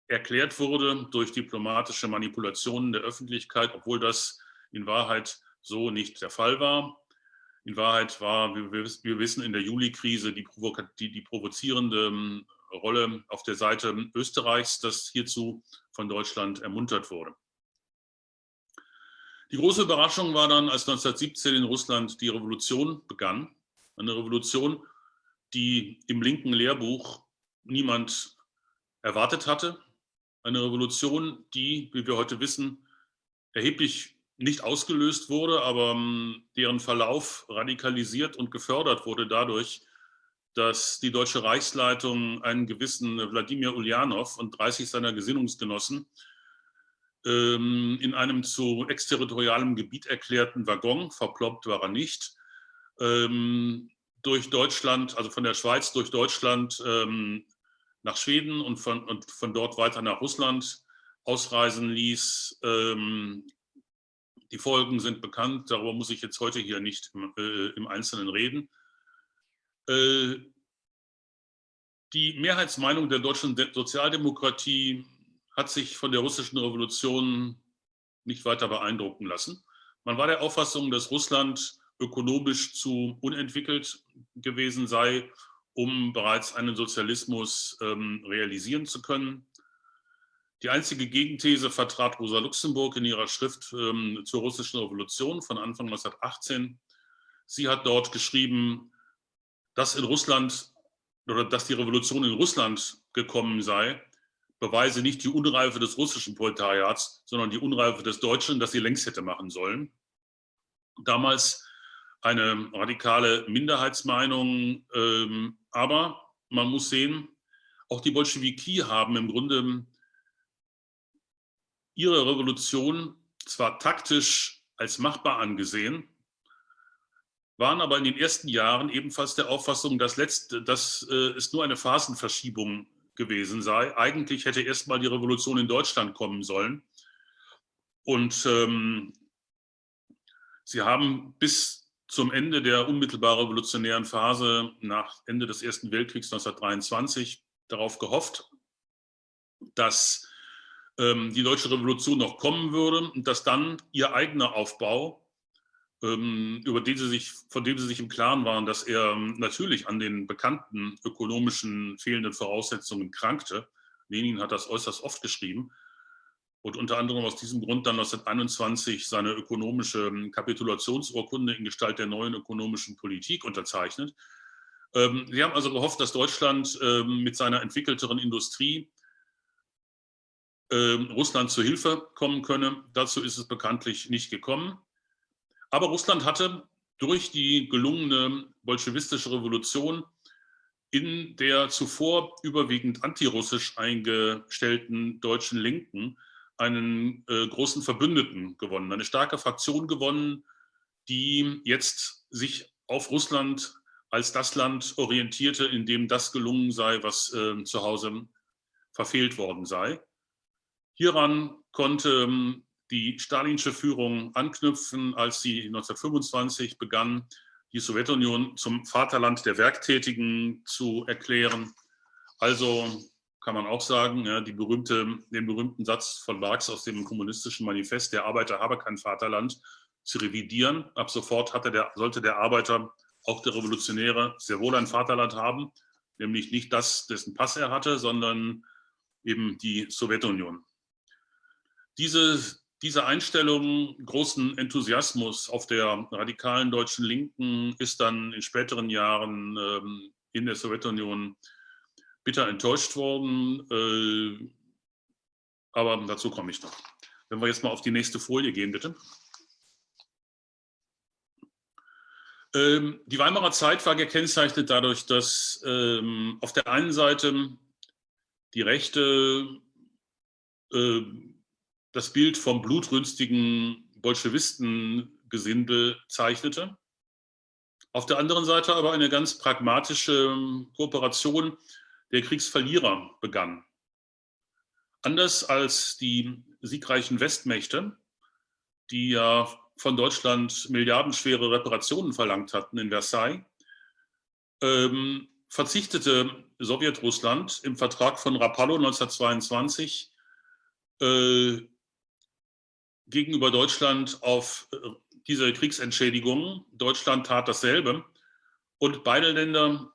erklärt wurde durch diplomatische Manipulationen der Öffentlichkeit, obwohl das in Wahrheit so nicht der Fall war. In Wahrheit war, wie wir wissen, in der Juli-Krise die, die, die, provozierende Rolle auf der Seite Österreichs, das hierzu von Deutschland ermuntert wurde. Die große Überraschung war dann, als 1917 in Russland die Revolution begann. Eine Revolution, die im linken Lehrbuch niemand erwartet hatte. Eine Revolution, die, wie wir heute wissen, erheblich nicht ausgelöst wurde, aber ähm, deren Verlauf radikalisiert und gefördert wurde dadurch, dass die Deutsche Reichsleitung einen gewissen Wladimir Ulyanov und 30 seiner Gesinnungsgenossen ähm, in einem zu exterritorialem Gebiet erklärten Waggon, verploppt war er nicht, ähm, durch Deutschland, also von der Schweiz durch Deutschland nach Schweden und von, und von dort weiter nach Russland ausreisen ließ, die Folgen sind bekannt, darüber muss ich jetzt heute hier nicht im, äh, im Einzelnen reden. Äh, die Mehrheitsmeinung der deutschen Sozialdemokratie hat sich von der russischen Revolution nicht weiter beeindrucken lassen. Man war der Auffassung, dass Russland ökonomisch zu unentwickelt gewesen sei, um bereits einen Sozialismus ähm, realisieren zu können. Die einzige Gegenthese vertrat Rosa Luxemburg in ihrer Schrift ähm, zur russischen Revolution von Anfang 1918. Sie hat dort geschrieben, dass in Russland oder dass die Revolution in Russland gekommen sei, beweise nicht die Unreife des russischen Proletariats, sondern die Unreife des Deutschen, das sie längst hätte machen sollen. Damals eine radikale Minderheitsmeinung, ähm, aber man muss sehen, auch die Bolschewiki haben im Grunde ihre Revolution zwar taktisch als machbar angesehen, waren aber in den ersten Jahren ebenfalls der Auffassung, dass, letzte, dass äh, es nur eine Phasenverschiebung gewesen sei. Eigentlich hätte erstmal die Revolution in Deutschland kommen sollen. Und ähm, sie haben bis zum Ende der unmittelbar revolutionären Phase nach Ende des Ersten Weltkriegs 1923 darauf gehofft, dass ähm, die deutsche Revolution noch kommen würde und dass dann ihr eigener Aufbau, ähm, über den sie sich, von dem sie sich im Klaren waren, dass er ähm, natürlich an den bekannten ökonomischen fehlenden Voraussetzungen krankte. Lenin hat das äußerst oft geschrieben und unter anderem aus diesem Grund dann 1921 seine ökonomische Kapitulationsurkunde in Gestalt der neuen ökonomischen Politik unterzeichnet. Sie haben also gehofft, dass Deutschland mit seiner entwickelteren Industrie ähm, Russland zu Hilfe kommen könne. Dazu ist es bekanntlich nicht gekommen. Aber Russland hatte durch die gelungene bolschewistische Revolution in der zuvor überwiegend antirussisch eingestellten deutschen Linken einen äh, großen Verbündeten gewonnen, eine starke Fraktion gewonnen, die jetzt sich auf Russland als das Land orientierte, in dem das gelungen sei, was äh, zu Hause verfehlt worden sei. Hieran konnte ähm, die stalinische Führung anknüpfen, als sie 1925 begann, die Sowjetunion zum Vaterland der Werktätigen zu erklären. Also kann man auch sagen, ja, berühmte, den berühmten Satz von Marx aus dem kommunistischen Manifest, der Arbeiter habe kein Vaterland, zu revidieren. Ab sofort der, sollte der Arbeiter, auch der Revolutionäre, sehr wohl ein Vaterland haben, nämlich nicht das, dessen Pass er hatte, sondern eben die Sowjetunion. Diese, diese Einstellung, großen Enthusiasmus auf der radikalen deutschen Linken ist dann in späteren Jahren ähm, in der Sowjetunion bitter enttäuscht worden. Äh, aber dazu komme ich noch. Wenn wir jetzt mal auf die nächste Folie gehen, bitte. Ähm, die Weimarer Zeit war gekennzeichnet dadurch, dass ähm, auf der einen Seite die Rechte äh, das Bild vom blutrünstigen Bolschewistengesindel zeichnete. Auf der anderen Seite aber eine ganz pragmatische Kooperation der Kriegsverlierer begann. Anders als die siegreichen Westmächte, die ja von Deutschland milliardenschwere Reparationen verlangt hatten in Versailles, ähm, verzichtete Sowjetrussland im Vertrag von Rapallo 1922 äh, gegenüber Deutschland auf äh, diese Kriegsentschädigungen. Deutschland tat dasselbe. Und beide Länder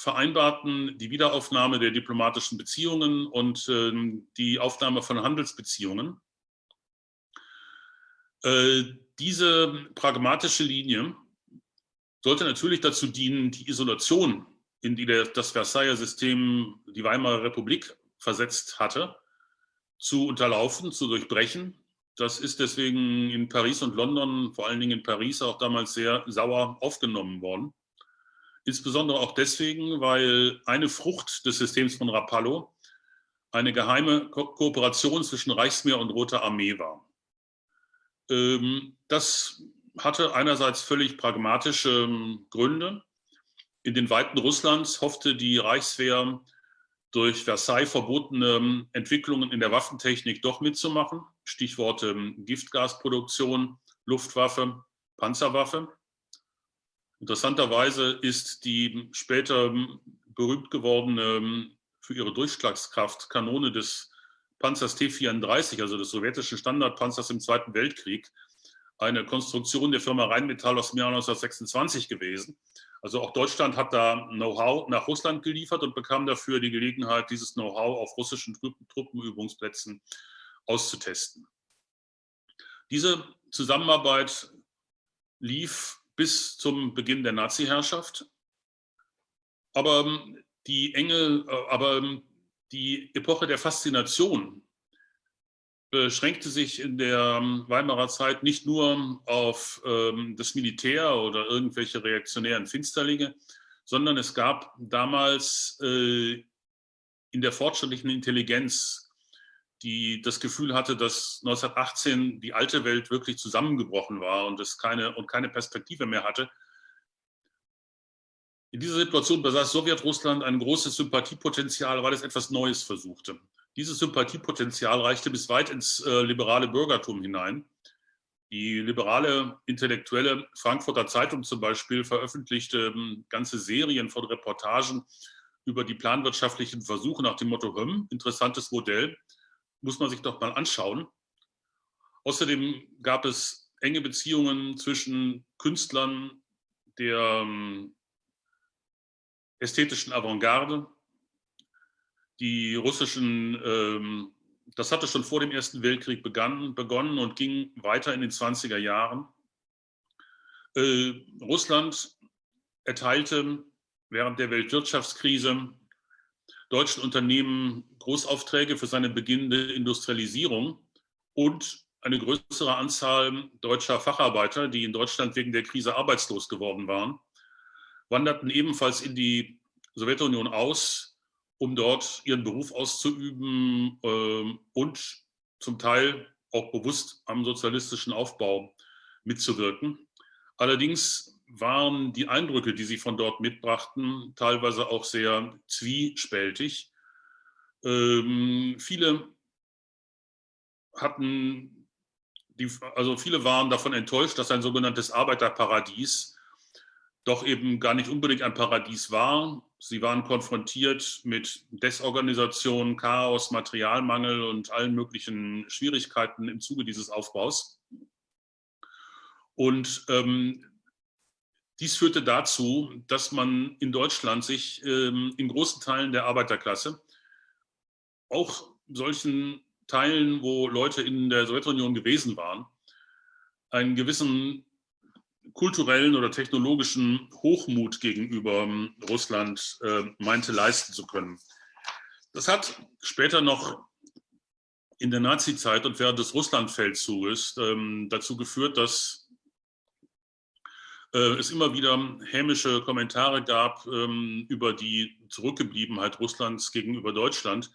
vereinbarten die Wiederaufnahme der diplomatischen Beziehungen und ähm, die Aufnahme von Handelsbeziehungen. Äh, diese pragmatische Linie sollte natürlich dazu dienen, die Isolation, in die das Versailler System die Weimarer Republik versetzt hatte, zu unterlaufen, zu durchbrechen. Das ist deswegen in Paris und London, vor allen Dingen in Paris, auch damals sehr sauer aufgenommen worden. Insbesondere auch deswegen, weil eine Frucht des Systems von Rapallo eine geheime Ko Kooperation zwischen Reichsmeer und Roter Armee war. Ähm, das hatte einerseits völlig pragmatische ähm, Gründe. In den Weiten Russlands hoffte die Reichswehr durch Versailles verbotene ähm, Entwicklungen in der Waffentechnik doch mitzumachen. Stichworte Giftgasproduktion, Luftwaffe, Panzerwaffe. Interessanterweise ist die später berühmt gewordene für ihre Durchschlagskraft Kanone des Panzers T-34, also des sowjetischen Standardpanzers im Zweiten Weltkrieg, eine Konstruktion der Firma Rheinmetall aus dem Jahr 1926 gewesen. Also auch Deutschland hat da Know-how nach Russland geliefert und bekam dafür die Gelegenheit, dieses Know-how auf russischen Truppenübungsplätzen auszutesten. Diese Zusammenarbeit lief bis zum Beginn der Nazi-Herrschaft. Aber ähm, die enge, äh, aber ähm, die Epoche der Faszination beschränkte sich in der ähm, Weimarer Zeit nicht nur auf das Militär oder irgendwelche reaktionären Finsterlinge, sondern es gab damals äh, in der fortschrittlichen Intelligenz die das Gefühl hatte, dass 1918 die alte Welt wirklich zusammengebrochen war und es keine, und keine Perspektive mehr hatte. In dieser Situation besaß Sowjetrussland ein großes Sympathiepotenzial, weil es etwas Neues versuchte. Dieses Sympathiepotenzial reichte bis weit ins äh, liberale Bürgertum hinein. Die liberale intellektuelle Frankfurter Zeitung zum Beispiel veröffentlichte ähm, ganze Serien von Reportagen über die planwirtschaftlichen Versuche nach dem Motto, hm, interessantes Modell, muss man sich doch mal anschauen. Außerdem gab es enge Beziehungen zwischen Künstlern der ähm, ästhetischen Avantgarde, die russischen, ähm, das hatte schon vor dem Ersten Weltkrieg begann, begonnen und ging weiter in den 20er Jahren. Äh, Russland erteilte während der Weltwirtschaftskrise deutschen Unternehmen Großaufträge für seine beginnende Industrialisierung und eine größere Anzahl deutscher Facharbeiter, die in Deutschland wegen der Krise arbeitslos geworden waren, wanderten ebenfalls in die Sowjetunion aus, um dort ihren Beruf auszuüben äh, und zum Teil auch bewusst am sozialistischen Aufbau mitzuwirken. Allerdings waren die Eindrücke, die sie von dort mitbrachten, teilweise auch sehr zwiespältig. Ähm, viele hatten, die, also viele waren davon enttäuscht, dass ein sogenanntes Arbeiterparadies doch eben gar nicht unbedingt ein Paradies war. Sie waren konfrontiert mit Desorganisation, Chaos, Materialmangel und allen möglichen Schwierigkeiten im Zuge dieses Aufbaus. Und ähm, dies führte dazu, dass man in Deutschland sich ähm, in großen Teilen der Arbeiterklasse, auch solchen Teilen, wo Leute in der Sowjetunion gewesen waren, einen gewissen kulturellen oder technologischen Hochmut gegenüber ähm, Russland äh, meinte leisten zu können. Das hat später noch in der Nazizeit und während des Russlandfeldzuges ähm, dazu geführt, dass es immer wieder hämische Kommentare gab ähm, über die Zurückgebliebenheit Russlands gegenüber Deutschland.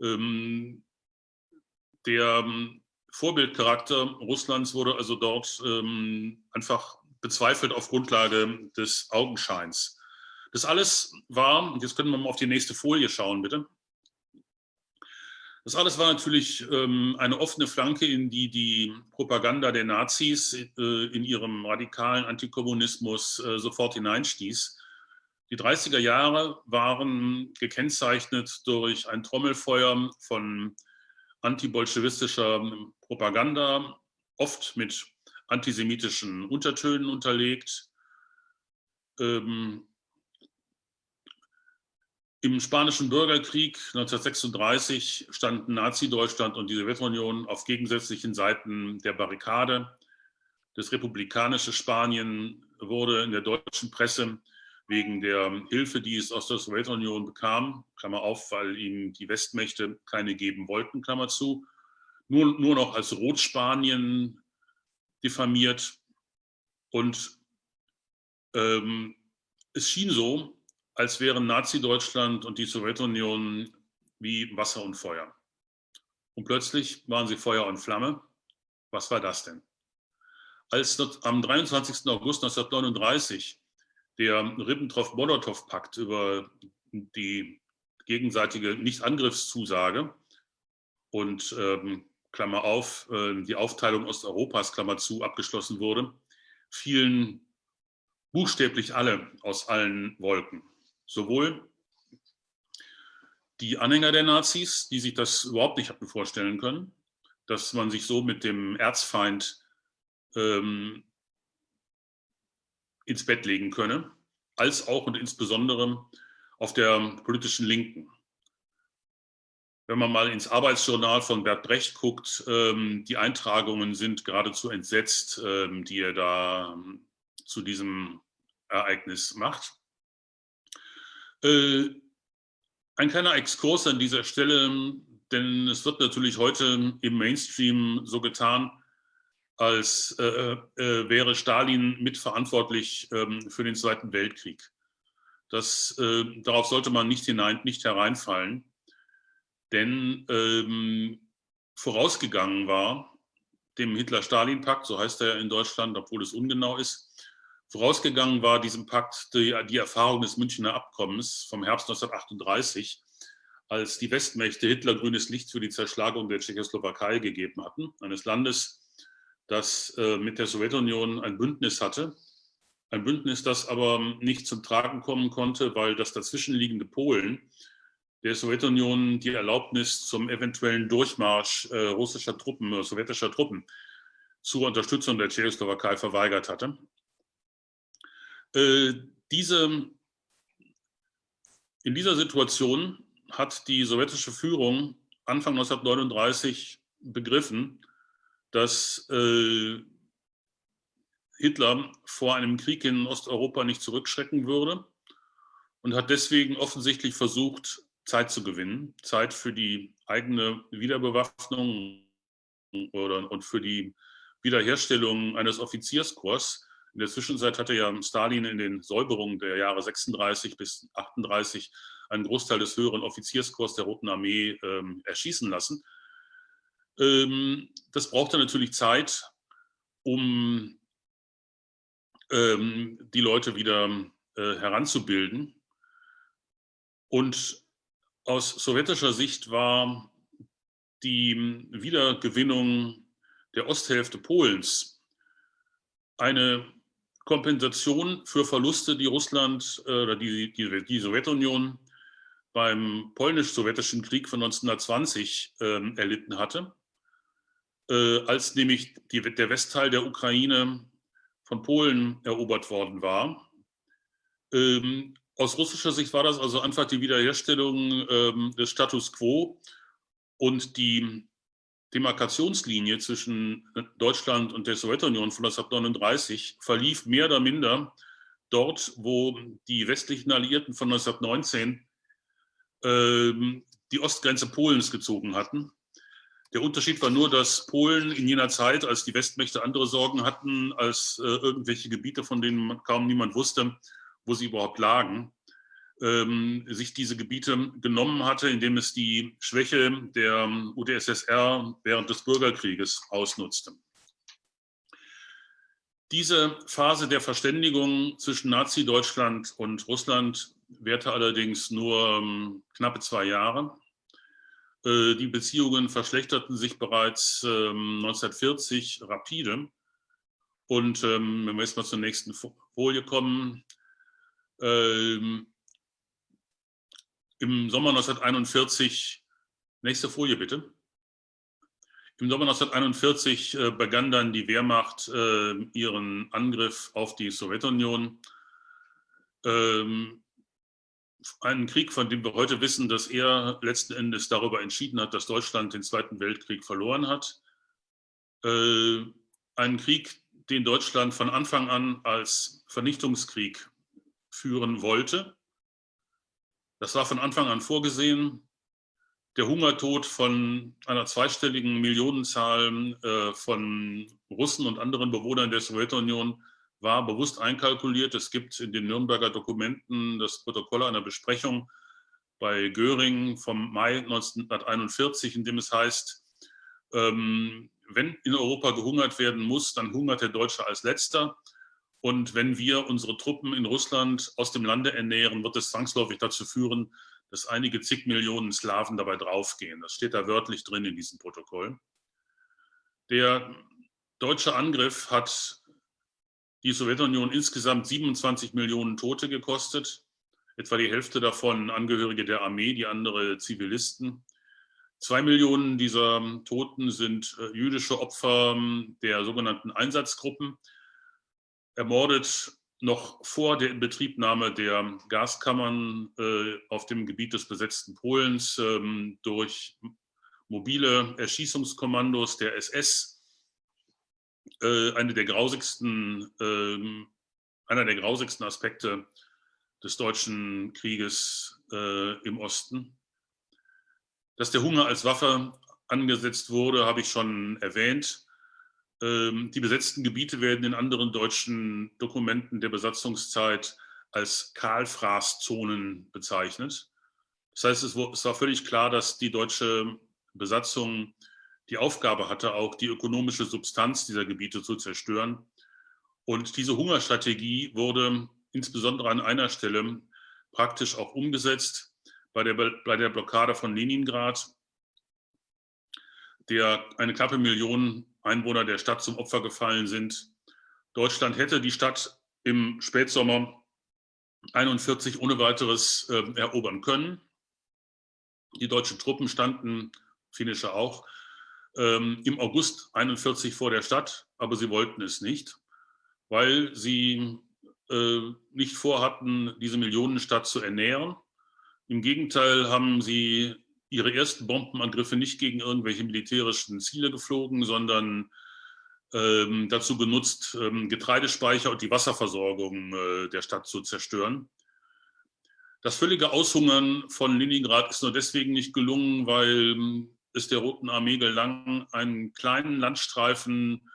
Ähm, der ähm, Vorbildcharakter Russlands wurde also dort einfach bezweifelt auf Grundlage des Augenscheins. Das alles war, jetzt können wir mal auf die nächste Folie schauen, bitte. Das alles war natürlich ähm, eine offene Flanke, in die die Propaganda der Nazis äh, in ihrem radikalen Antikommunismus äh, sofort hineinstieß. Die 30er Jahre waren gekennzeichnet durch ein Trommelfeuer von antibolschewistischer Propaganda, oft mit antisemitischen Untertönen unterlegt. Ähm, Im Spanischen Bürgerkrieg 1936 standen Nazi-Deutschland und die Sowjetunion auf gegensätzlichen Seiten der Barrikade. Das republikanische Spanien wurde in der deutschen Presse wegen der Hilfe, die es aus der Sowjetunion bekam, Klammer auf, weil ihm die Westmächte keine geben wollten, Klammer zu, nur, nur noch als Rotspanien diffamiert. Und ähm, es schien so, als wären Nazi-Deutschland und die Sowjetunion wie Wasser und Feuer. Und plötzlich waren sie Feuer und Flamme. Was war das denn? Als am 23. August 1939 der Ribbentrop-Molotow-Pakt über die gegenseitige Nichtangriffszusage und ähm, Klammer auf, äh, die Aufteilung Osteuropas, Klammer zu, abgeschlossen wurde, fielen buchstäblich alle aus allen Wolken. Sowohl die Anhänger der Nazis, die sich das überhaupt nicht hatten vorstellen können, dass man sich so mit dem Erzfeind ähm, ins Bett legen könne, als auch und insbesondere auf der politischen Linken. Wenn man mal ins Arbeitsjournal von Bert Brecht guckt, ähm, die Eintragungen sind geradezu entsetzt, ähm, die er da ähm, zu diesem Ereignis macht. Äh, ein kleiner Exkurs an dieser Stelle, denn es wird natürlich heute im Mainstream so getan, als äh, äh, wäre Stalin mitverantwortlich ähm, für den Zweiten Weltkrieg. Das, äh, darauf sollte man nicht, hinein, nicht hereinfallen, denn ähm, vorausgegangen war dem Hitler-Stalin-Pakt, so heißt er in Deutschland, obwohl es ungenau ist, vorausgegangen war diesem Pakt die, die Erfahrung des Münchner Abkommens vom Herbst 1938, als die Westmächte Hitler grünes Licht für die Zerschlagung der Tschechoslowakei gegeben hatten, eines Landes, das äh, mit der Sowjetunion ein Bündnis hatte. Ein Bündnis, das aber nicht zum Tragen kommen konnte, weil das dazwischenliegende Polen der Sowjetunion die Erlaubnis zum eventuellen Durchmarsch äh, russischer Truppen, äh, sowjetischer Truppen zur Unterstützung der Tschechoslowakei verweigert hatte. Äh, diese, in dieser Situation hat die sowjetische Führung Anfang 1939 begriffen, dass äh, Hitler vor einem Krieg in Osteuropa nicht zurückschrecken würde und hat deswegen offensichtlich versucht, Zeit zu gewinnen, Zeit für die eigene Wiederbewaffnung oder, und für die Wiederherstellung eines Offizierskorps. In der Zwischenzeit hatte ja Stalin in den Säuberungen der Jahre 36 bis 38 einen Großteil des höheren Offizierskorps der Roten Armee ähm, erschießen lassen. Ähm, das brauchte natürlich Zeit, um ähm, die Leute wieder äh, heranzubilden. Und aus sowjetischer Sicht war die Wiedergewinnung der Osthälfte Polens eine Kompensation für Verluste, die Russland äh, oder die, die, die Sowjetunion beim polnisch-sowjetischen Krieg von 1920 äh, erlitten hatte äh, als nämlich die, der Westteil der Ukraine von Polen erobert worden war. Ähm, aus russischer Sicht war das also einfach die Wiederherstellung ähm, des Status quo und die Demarkationslinie zwischen Deutschland und der Sowjetunion von 1939 verlief mehr oder minder dort, wo die westlichen Alliierten von 1919 ähm, die Ostgrenze Polens gezogen hatten. Der Unterschied war nur, dass Polen in jener Zeit, als die Westmächte andere Sorgen hatten, als äh, irgendwelche Gebiete, von denen kaum niemand wusste, wo sie überhaupt lagen, ähm, sich diese Gebiete genommen hatte, indem es die Schwäche der UdSSR während des Bürgerkrieges ausnutzte. Diese Phase der Verständigung zwischen Nazi-Deutschland und Russland währte allerdings nur ähm, knappe zwei Jahre. Äh, die Beziehungen verschlechterten sich bereits 1940 ähm, rapide. Und wenn wir jetzt mal zur nächsten Folie kommen, im Sommer 1941, nächste Folie bitte. Im Sommer 1941 äh, begann dann die Wehrmacht äh, ihren Angriff auf die Sowjetunion einen Krieg, von dem wir heute wissen, dass er letzten Endes darüber entschieden hat, dass Deutschland den Zweiten Weltkrieg verloren hat. Äh, einen Krieg, den Deutschland von Anfang an als Vernichtungskrieg führen wollte. Das war von Anfang an vorgesehen. Der Hungertod von einer zweistelligen Millionenzahl äh, von Russen und anderen Bewohnern der Sowjetunion war bewusst einkalkuliert. Es gibt in den Nürnberger Dokumenten das Protokoll einer Besprechung bei Göring vom Mai 1941, in dem es heißt, ähm, wenn in Europa gehungert werden muss, dann hungert der Deutsche als letzter. Und wenn wir unsere Truppen in Russland aus dem Lande ernähren, wird es zwangsläufig dazu führen, dass einige zig Millionen Slawen dabei draufgehen. Das steht da wörtlich drin in diesem Protokoll. Der deutsche Angriff hat die Sowjetunion insgesamt 27 Millionen Tote gekostet, etwa die Hälfte davon Angehörige der Armee, die andere Zivilisten. Zwei Millionen dieser Toten sind äh, jüdische Opfer ähm, der sogenannten Einsatzgruppen, ermordet noch vor der Inbetriebnahme der Gaskammern äh, auf dem Gebiet des besetzten Polens ähm, durch mobile Erschießungskommandos der SS äh, eine der grausigsten, äh, einer der grausigsten Aspekte des deutschen Krieges äh, im Osten. Dass der Hunger als Waffe angesetzt wurde, habe ich schon erwähnt. Ähm, die besetzten Gebiete werden in anderen deutschen Dokumenten der Besatzungszeit als Kahlfraßzonen bezeichnet. Das heißt, es war völlig klar, dass die deutsche Besatzung die Aufgabe hatte, auch die ökonomische Substanz dieser Gebiete zu zerstören. Und diese Hungerstrategie wurde insbesondere an einer Stelle praktisch auch umgesetzt, bei der, bei der Blockade von Leningrad, der eine knappe Million Einwohner der Stadt zum Opfer gefallen sind. Deutschland hätte die Stadt im Spätsommer 41 ohne weiteres äh, erobern können. Die deutschen Truppen standen, finnische auch, ähm, im August 41 vor der Stadt, aber sie wollten es nicht, weil sie äh, nicht vorhatten, diese Millionenstadt zu ernähren. Im Gegenteil haben sie ihre ersten Bombenangriffe nicht gegen irgendwelche militärischen Ziele geflogen, sondern ähm, dazu genutzt, ähm, Getreidespeicher und die Wasserversorgung äh, der Stadt zu zerstören. Das völlige Aushungern von Leningrad ist nur deswegen nicht gelungen, weil es der Roten Armee gelang, einen kleinen Landstreifen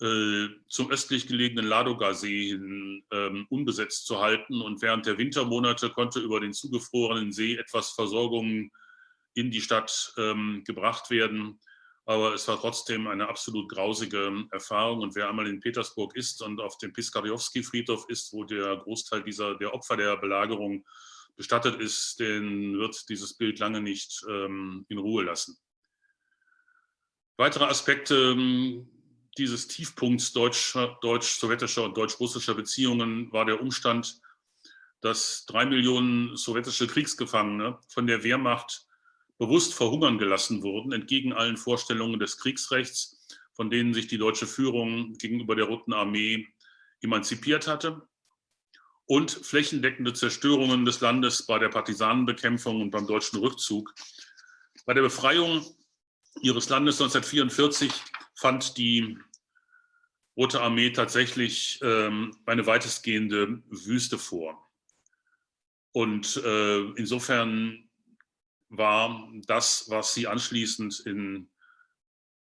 äh, zum östlich gelegenen Ladoga-See hin ähm, unbesetzt zu halten. Und während der Wintermonate konnte über den zugefrorenen See etwas Versorgung in die Stadt ähm, gebracht werden. Aber es war trotzdem eine absolut grausige Erfahrung. Und wer einmal in Petersburg ist und auf dem Piskarjowski-Friedhof ist, wo der Großteil dieser, der Opfer der Belagerung bestattet ist, den wird dieses Bild lange nicht ähm, in Ruhe lassen. Weitere Aspekte ähm, dieses Tiefpunkts deutsch-sowjetischer und deutsch-russischer Beziehungen war der Umstand, dass drei Millionen sowjetische Kriegsgefangene von der Wehrmacht bewusst verhungern gelassen wurden, entgegen allen Vorstellungen des Kriegsrechts, von denen sich die deutsche Führung gegenüber der Roten Armee emanzipiert hatte und flächendeckende Zerstörungen des Landes bei der Partisanenbekämpfung und beim deutschen Rückzug. Bei der Befreiung ihres Landes 1944 fand die Rote Armee tatsächlich ähm, eine weitestgehende Wüste vor. Und äh, insofern war das, was sie anschließend in,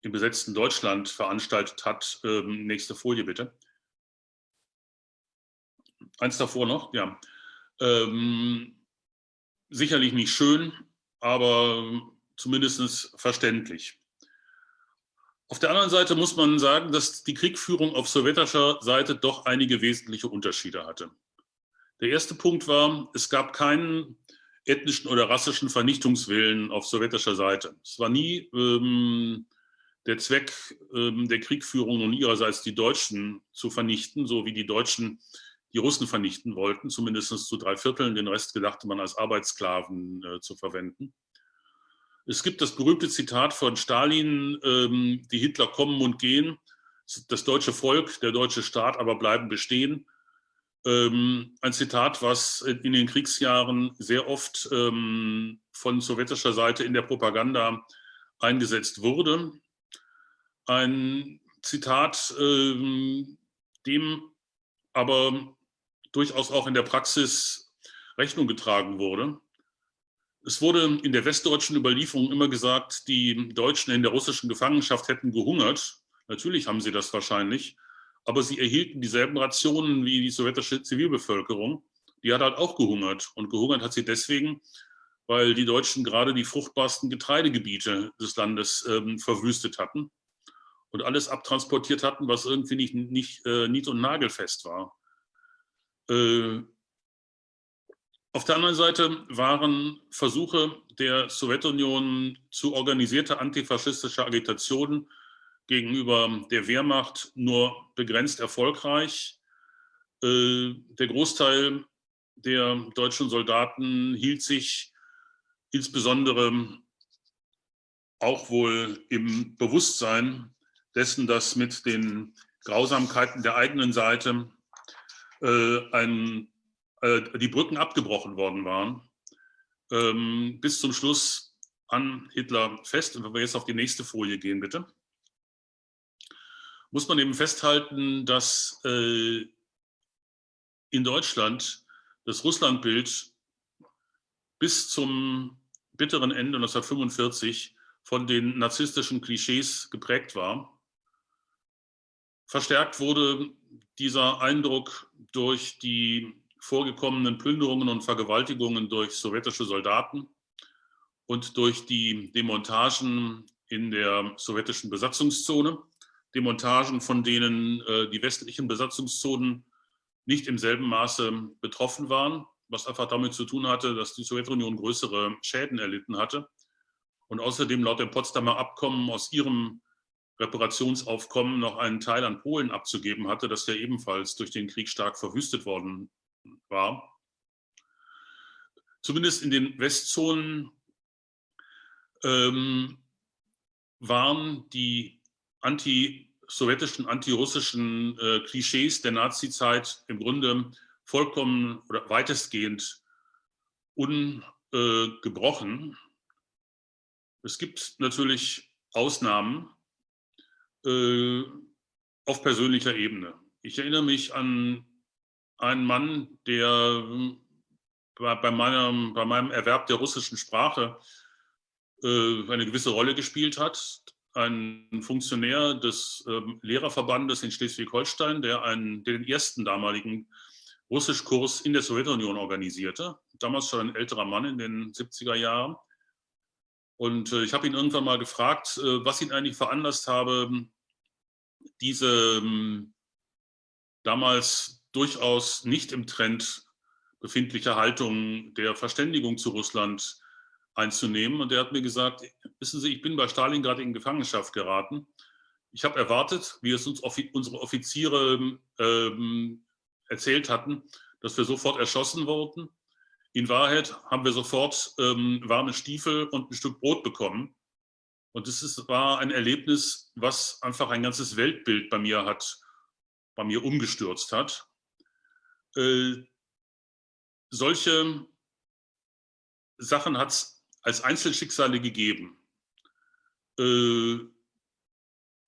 im besetzten Deutschland veranstaltet hat, ähm, nächste Folie bitte, eins davor noch, ja. Ähm, sicherlich nicht schön, aber zumindest verständlich. Auf der anderen Seite muss man sagen, dass die Kriegführung auf sowjetischer Seite doch einige wesentliche Unterschiede hatte. Der erste Punkt war, es gab keinen ethnischen oder rassischen Vernichtungswillen auf sowjetischer Seite. Es war nie ähm, der Zweck ähm, der Kriegführung nun ihrerseits die Deutschen zu vernichten, so wie die Deutschen die Russen vernichten wollten, zumindest zu drei Vierteln. Den Rest gedachte man als Arbeitssklaven äh, zu verwenden. Es gibt das berühmte Zitat von Stalin, ähm, die Hitler kommen und gehen, das deutsche Volk, der deutsche Staat aber bleiben bestehen. Ähm, ein Zitat, was in den Kriegsjahren sehr oft ähm, von sowjetischer Seite in der Propaganda eingesetzt wurde. Ein Zitat, ähm, dem aber durchaus auch in der Praxis Rechnung getragen wurde. Es wurde in der westdeutschen Überlieferung immer gesagt, die Deutschen in der russischen Gefangenschaft hätten gehungert. Natürlich haben sie das wahrscheinlich, aber sie erhielten dieselben Rationen wie die sowjetische Zivilbevölkerung. Die hat halt auch gehungert. Und gehungert hat sie deswegen, weil die Deutschen gerade die fruchtbarsten Getreidegebiete des Landes ähm, verwüstet hatten und alles abtransportiert hatten, was irgendwie nicht, nicht äh, nied- und nagelfest war. Äh, auf der anderen Seite waren Versuche der Sowjetunion zu organisierter antifaschistischer Agitation gegenüber der Wehrmacht nur begrenzt erfolgreich. Äh, der Großteil der deutschen Soldaten hielt sich insbesondere auch wohl im Bewusstsein dessen, dass mit den Grausamkeiten der eigenen Seite äh, ein äh, die Brücken abgebrochen worden waren, ähm, bis zum Schluss an Hitler fest. Und wenn wir jetzt auf die nächste Folie gehen, bitte, muss man eben festhalten, dass äh, in Deutschland das Russlandbild bis zum bitteren Ende 1945 von den narzisstischen Klischees geprägt war. Verstärkt wurde dieser Eindruck durch die vorgekommenen Plünderungen und Vergewaltigungen durch sowjetische Soldaten und durch die Demontagen in der sowjetischen Besatzungszone. Demontagen, von denen äh, die westlichen Besatzungszonen nicht im selben Maße betroffen waren, was einfach damit zu tun hatte, dass die Sowjetunion größere Schäden erlitten hatte und außerdem laut dem Potsdamer Abkommen aus ihrem Reparationsaufkommen noch einen Teil an Polen abzugeben hatte, das ja ebenfalls durch den Krieg stark verwüstet worden war. Zumindest in den Westzonen ähm, waren die anti-sowjetischen, anti-russischen äh, Klischees der Nazizeit im Grunde vollkommen oder weitestgehend ungebrochen. Äh, es gibt natürlich Ausnahmen äh, auf persönlicher Ebene. Ich erinnere mich an ein Mann, der hm, bei meinem, bei meinem Erwerb der russischen Sprache äh, eine gewisse Rolle gespielt hat. Ein Funktionär des ähm, Lehrerverbandes in Schleswig-Holstein, der, einen, den ersten damaligen Russischkurs in der Sowjetunion organisierte. Damals schon ein älterer Mann in den 70er Jahren. Und äh, ich habe ihn irgendwann mal gefragt, äh, was ihn eigentlich veranlasst habe, diese ähm, damals durchaus nicht im Trend befindliche Haltung der Verständigung zu Russland einzunehmen. Und er hat mir gesagt, wissen Sie, ich bin bei Stalingrad in Gefangenschaft geraten. Ich habe erwartet, wie es uns unsere Offiziere ähm, erzählt hatten, dass wir sofort erschossen wurden. In Wahrheit haben wir sofort ähm, warme Stiefel und ein Stück Brot bekommen. Und das ist, war ein Erlebnis, was einfach ein ganzes Weltbild bei mir hat, bei mir umgestürzt hat. Äh, solche Sachen hat es als Einzelschicksale gegeben. Äh,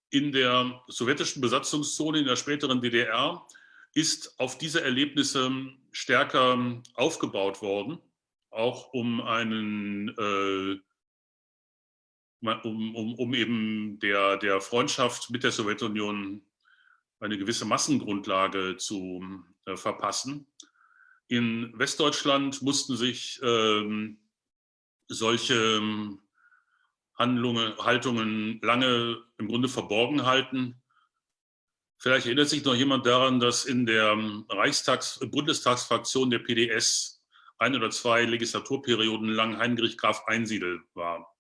in der sowjetischen Besatzungszone in der späteren DDR ist auf diese Erlebnisse stärker aufgebaut worden, auch um einen äh, um, um, um eben der, der Freundschaft mit der Sowjetunion eine gewisse Massengrundlage zu äh, verpassen. In Westdeutschland mussten sich ähm, solche ähm, Handlungen, Haltungen lange im Grunde verborgen halten. Vielleicht erinnert sich noch jemand daran, dass in der ähm, Reichstags-, Bundestagsfraktion der PDS ein oder zwei Legislaturperioden lang Heinrich Graf Einsiedel war.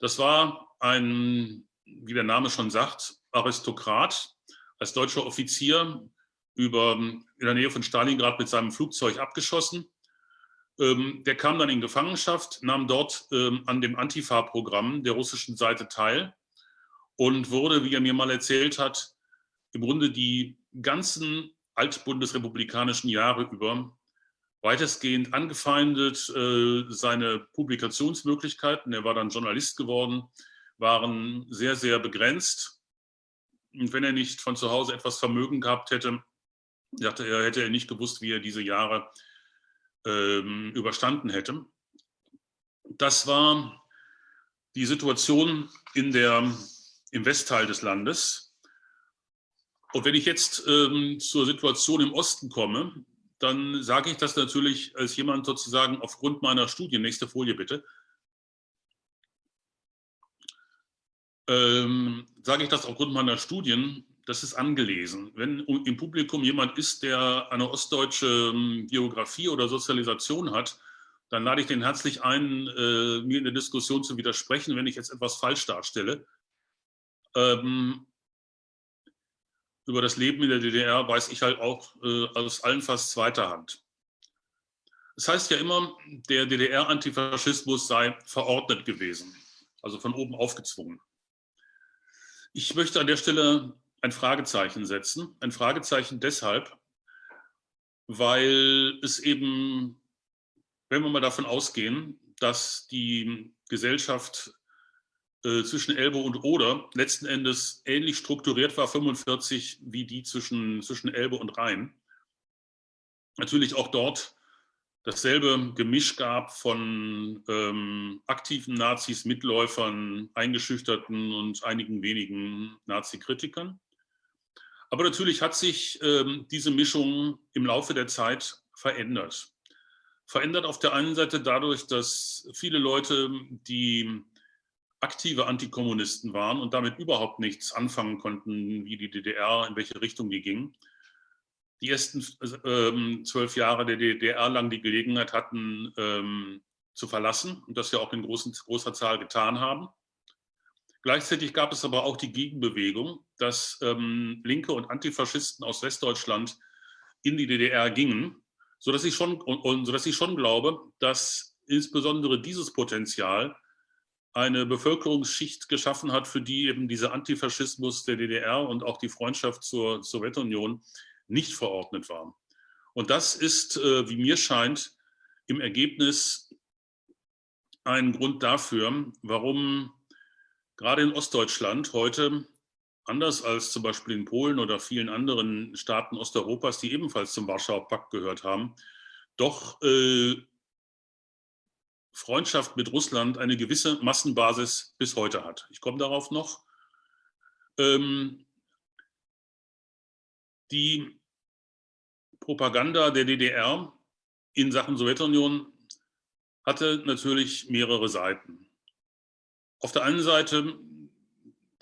Das war ein, wie der Name schon sagt, Aristokrat, als deutscher Offizier über, in der Nähe von Stalingrad mit seinem Flugzeug abgeschossen. Ähm, der kam dann in Gefangenschaft, nahm dort ähm, an dem Antifa-Programm der russischen Seite teil und wurde, wie er mir mal erzählt hat, im Grunde die ganzen altbundesrepublikanischen Jahre über weitestgehend angefeindet. Äh, seine Publikationsmöglichkeiten, er war dann Journalist geworden, waren sehr, sehr begrenzt. Und wenn er nicht von zu Hause etwas Vermögen gehabt hätte, dachte er, hätte er nicht gewusst, wie er diese Jahre ähm, überstanden hätte. Das war die Situation in der, im Westteil des Landes. Und wenn ich jetzt ähm, zur Situation im Osten komme, dann sage ich das natürlich als jemand sozusagen aufgrund meiner Studien, nächste Folie bitte, ähm, sage ich das aufgrund meiner Studien, das ist angelesen. Wenn im Publikum jemand ist, der eine ostdeutsche ähm, Biografie oder Sozialisation hat, dann lade ich den herzlich ein, äh, mir in der Diskussion zu widersprechen, wenn ich jetzt etwas falsch darstelle. Ähm, über das Leben in der DDR weiß ich halt auch äh, aus allenfalls zweiter Hand. Es heißt ja immer, der DDR-Antifaschismus sei verordnet gewesen, also von oben aufgezwungen. Ich möchte an der Stelle ein Fragezeichen setzen. Ein Fragezeichen deshalb, weil es eben, wenn wir mal davon ausgehen, dass die Gesellschaft äh, zwischen Elbe und Oder letzten Endes ähnlich strukturiert war, 45, wie die zwischen, zwischen Elbe und Rhein. Natürlich auch dort dasselbe Gemisch gab von ähm, aktiven Nazis, Mitläufern, Eingeschüchterten und einigen wenigen Nazi-Kritikern. Aber natürlich hat sich ähm, diese Mischung im Laufe der Zeit verändert. Verändert auf der einen Seite dadurch, dass viele Leute, die aktive Antikommunisten waren und damit überhaupt nichts anfangen konnten, wie die DDR, in welche Richtung die ging. Die ersten ähm, zwölf Jahre der DDR lang die Gelegenheit hatten, ähm, zu verlassen und das ja auch in großen, großer Zahl getan haben. Gleichzeitig gab es aber auch die Gegenbewegung, dass ähm, Linke und Antifaschisten aus Westdeutschland in die DDR gingen, sodass ich schon, und, und, sodass ich schon glaube, dass insbesondere dieses Potenzial eine Bevölkerungsschicht geschaffen hat, für die eben dieser Antifaschismus der DDR und auch die Freundschaft zur Sowjetunion nicht verordnet war. Und das ist, äh, wie mir scheint, im Ergebnis ein Grund dafür, warum gerade in Ostdeutschland heute, anders als zum Beispiel in Polen oder vielen anderen Staaten Osteuropas, die ebenfalls zum Warschauer Pakt gehört haben, doch äh, Freundschaft mit Russland eine gewisse Massenbasis bis heute hat. Ich komme darauf noch. Ähm, die Propaganda der DDR in Sachen Sowjetunion hatte natürlich mehrere Seiten. Auf der einen Seite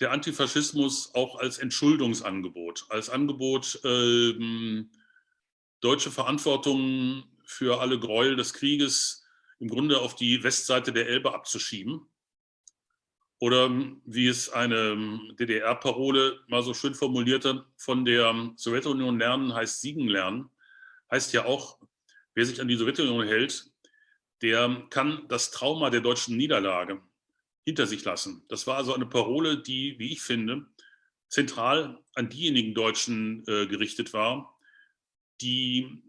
der Antifaschismus auch als Entschuldungsangebot, als Angebot, ähm, deutsche Verantwortung für alle Gräuel des Krieges im Grunde auf die Westseite der Elbe abzuschieben. Oder wie es eine DDR-Parole mal so schön formulierte, von der Sowjetunion lernen heißt siegen lernen, heißt ja auch, wer sich an die Sowjetunion hält, der kann das Trauma der deutschen Niederlage hinter sich lassen. Das war also eine Parole, die, wie ich finde, zentral an diejenigen Deutschen äh, gerichtet war, die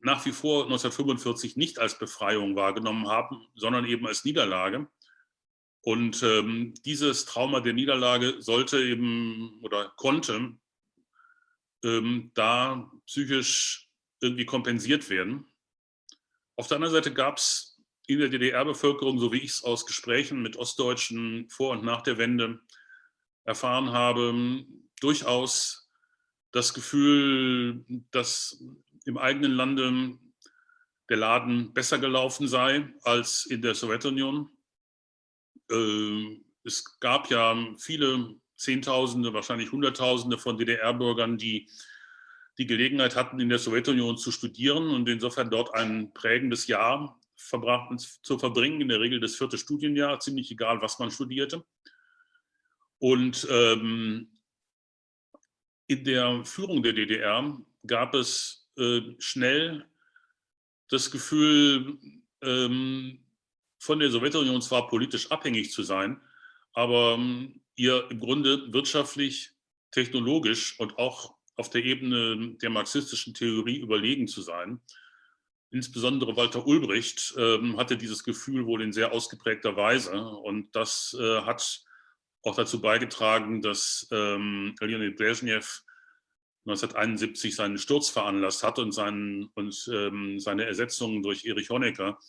nach wie vor 1945 nicht als Befreiung wahrgenommen haben, sondern eben als Niederlage. Und ähm, dieses Trauma der Niederlage sollte eben oder konnte ähm, da psychisch irgendwie kompensiert werden. Auf der anderen Seite gab es in der DDR-Bevölkerung, so wie ich es aus Gesprächen mit Ostdeutschen vor und nach der Wende erfahren habe, durchaus das Gefühl, dass im eigenen Lande der Laden besser gelaufen sei als in der Sowjetunion. Äh, es gab ja viele Zehntausende, wahrscheinlich Hunderttausende von DDR-Bürgern, die die Gelegenheit hatten, in der Sowjetunion zu studieren und insofern dort ein prägendes Jahr zu verbringen, in der Regel das vierte Studienjahr, ziemlich egal, was man studierte. Und ähm, in der Führung der DDR gab es äh, schnell das Gefühl, ähm, von der Sowjetunion zwar politisch abhängig zu sein, aber ähm, ihr im Grunde wirtschaftlich, technologisch und auch auf der Ebene der marxistischen Theorie überlegen zu sein. Insbesondere Walter Ulbricht ähm, hatte dieses Gefühl wohl in sehr ausgeprägter Weise und das äh, hat auch dazu beigetragen, dass ähm, Leonid Brezhnev 1971 seinen Sturz veranlasst hat und, seinen, und ähm, seine Ersetzung durch Erich Honecker,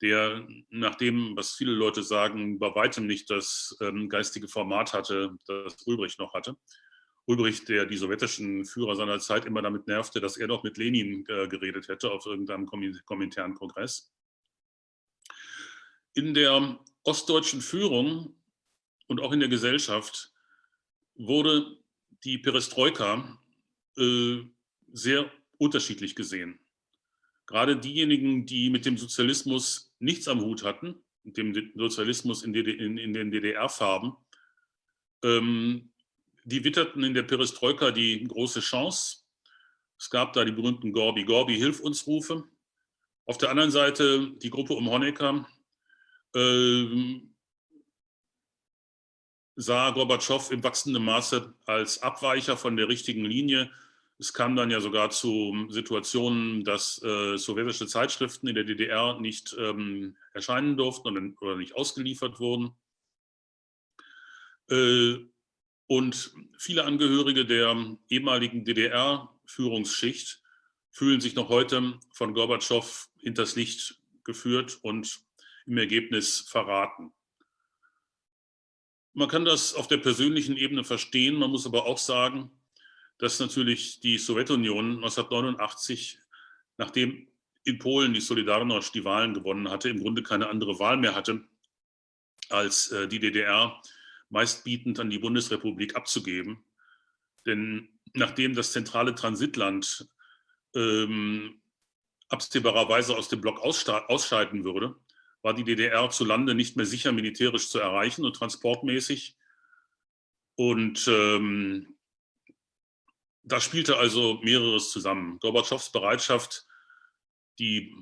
der nach dem, was viele Leute sagen, bei weitem nicht das ähm, geistige Format hatte, das Ulbricht noch hatte. Ulbricht, der die sowjetischen Führer seiner Zeit immer damit nervte, dass er doch mit Lenin äh, geredet hätte auf irgendeinem kommentären Kongress. In der ostdeutschen Führung und auch in der Gesellschaft wurde die Perestroika äh, sehr unterschiedlich gesehen. Gerade diejenigen, die mit dem Sozialismus nichts am Hut hatten, dem Sozialismus in den DDR-Farben, ähm, die witterten in der Perestroika die große Chance. Es gab da die berühmten Gorbi, Gorbi, hilf uns Rufe. Auf der anderen Seite die Gruppe um Honecker äh, sah Gorbatschow im wachsenden Maße als Abweicher von der richtigen Linie. Es kam dann ja sogar zu Situationen, dass äh, sowjetische Zeitschriften in der DDR nicht ähm, erscheinen durften oder, nicht ausgeliefert wurden. Äh, und viele Angehörige der ehemaligen DDR-Führungsschicht fühlen sich noch heute von Gorbatschow hinters Licht geführt und im Ergebnis verraten. Man kann das auf der persönlichen Ebene verstehen, man muss aber auch sagen, dass natürlich die Sowjetunion 1989, nachdem in Polen die Solidarność die Wahlen gewonnen hatte, im Grunde keine andere Wahl mehr hatte, als äh, die DDR meistbietend an die Bundesrepublik abzugeben. Denn nachdem das zentrale Transitland ähm, absehbarerweise aus dem Block ausscheiden würde, war die DDR zu Lande nicht mehr sicher militärisch zu erreichen und transportmäßig. Und ähm, da spielte also mehreres zusammen. Gorbatschows Bereitschaft, die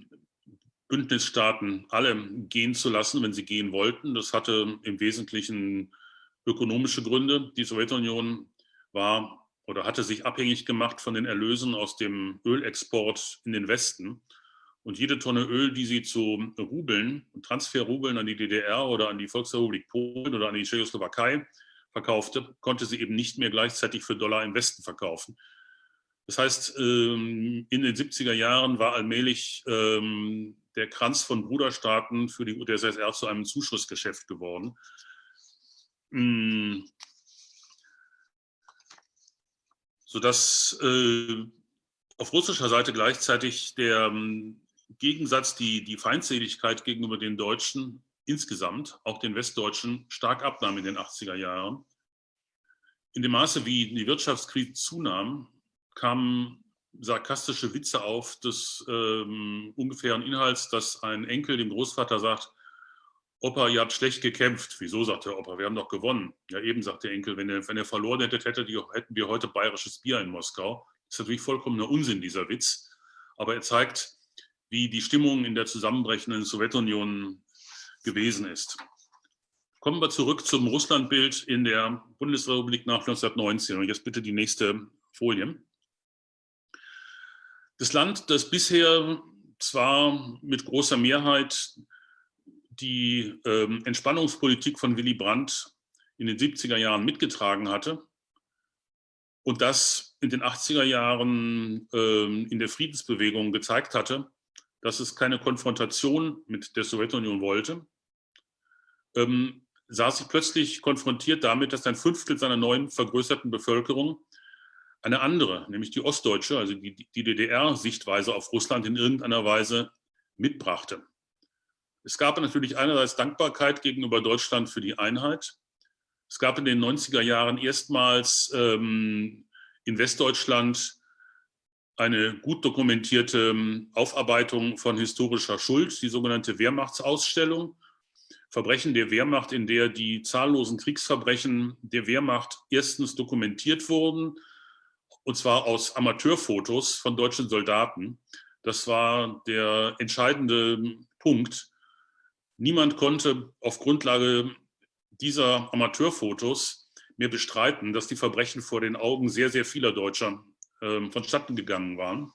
Bündnisstaaten alle gehen zu lassen, wenn sie gehen wollten, das hatte im Wesentlichen ökonomische Gründe. Die Sowjetunion war oder hatte sich abhängig gemacht von den Erlösen aus dem Ölexport in den Westen. Und jede Tonne Öl, die sie zu Rubeln, Transferrubeln an die DDR oder an die Volksrepublik Polen oder an die Tschechoslowakei verkaufte, konnte sie eben nicht mehr gleichzeitig für Dollar im Westen verkaufen. Das heißt, ähm, in den 70er Jahren war allmählich ähm, der Kranz von Bruderstaaten für die UdSSR zu einem Zuschussgeschäft geworden. Mm. Sodass äh, auf russischer Seite gleichzeitig der ähm, Gegensatz, die, die Feindseligkeit gegenüber den Deutschen insgesamt, auch den Westdeutschen, stark abnahm in den 80er Jahren. In dem Maße, wie die Wirtschaftskrise zunahm, kamen sarkastische Witze auf des ähm, ungefähren Inhalts, dass ein Enkel dem Großvater sagt, Opa, ihr habt schlecht gekämpft. Wieso, sagt der Opa, wir haben doch gewonnen. Ja, eben, sagt der Enkel, wenn ihr, wenn verloren hättet, hättet ihr, hätten wir heute bayerisches Bier in Moskau. Das ist natürlich vollkommener Unsinn, dieser Witz. Aber er zeigt, wie die Stimmung in der zusammenbrechenden Sowjetunion gewesen ist. Kommen wir zurück zum Russlandbild in der Bundesrepublik nach 1919. Und jetzt bitte die nächste Folie. Das Land, das bisher zwar mit großer Mehrheit die ähm, Entspannungspolitik von Willy Brandt in den 70er Jahren mitgetragen hatte und das in den 80er Jahren ähm, in der Friedensbewegung gezeigt hatte, dass es keine Konfrontation mit der Sowjetunion wollte, ähm, sah sich plötzlich konfrontiert damit, dass ein Fünftel seiner neuen vergrößerten Bevölkerung eine andere, nämlich die ostdeutsche, also die, die DDR-Sichtweise auf Russland in irgendeiner Weise mitbrachte. Es gab natürlich einerseits Dankbarkeit gegenüber Deutschland für die Einheit. Es gab in den 90er Jahren erstmals ähm, in Westdeutschland eine gut dokumentierte ähm, Aufarbeitung von historischer Schuld, die sogenannte Wehrmachtsausstellung. Verbrechen der Wehrmacht, in der die zahllosen Kriegsverbrechen der Wehrmacht erstens dokumentiert wurden, und zwar aus Amateurfotos von deutschen Soldaten. Das war der entscheidende Punkt, Niemand konnte auf Grundlage dieser Amateurfotos mehr bestreiten, dass die Verbrechen vor den Augen sehr, sehr vieler Deutscher äh, vonstatten gegangen waren.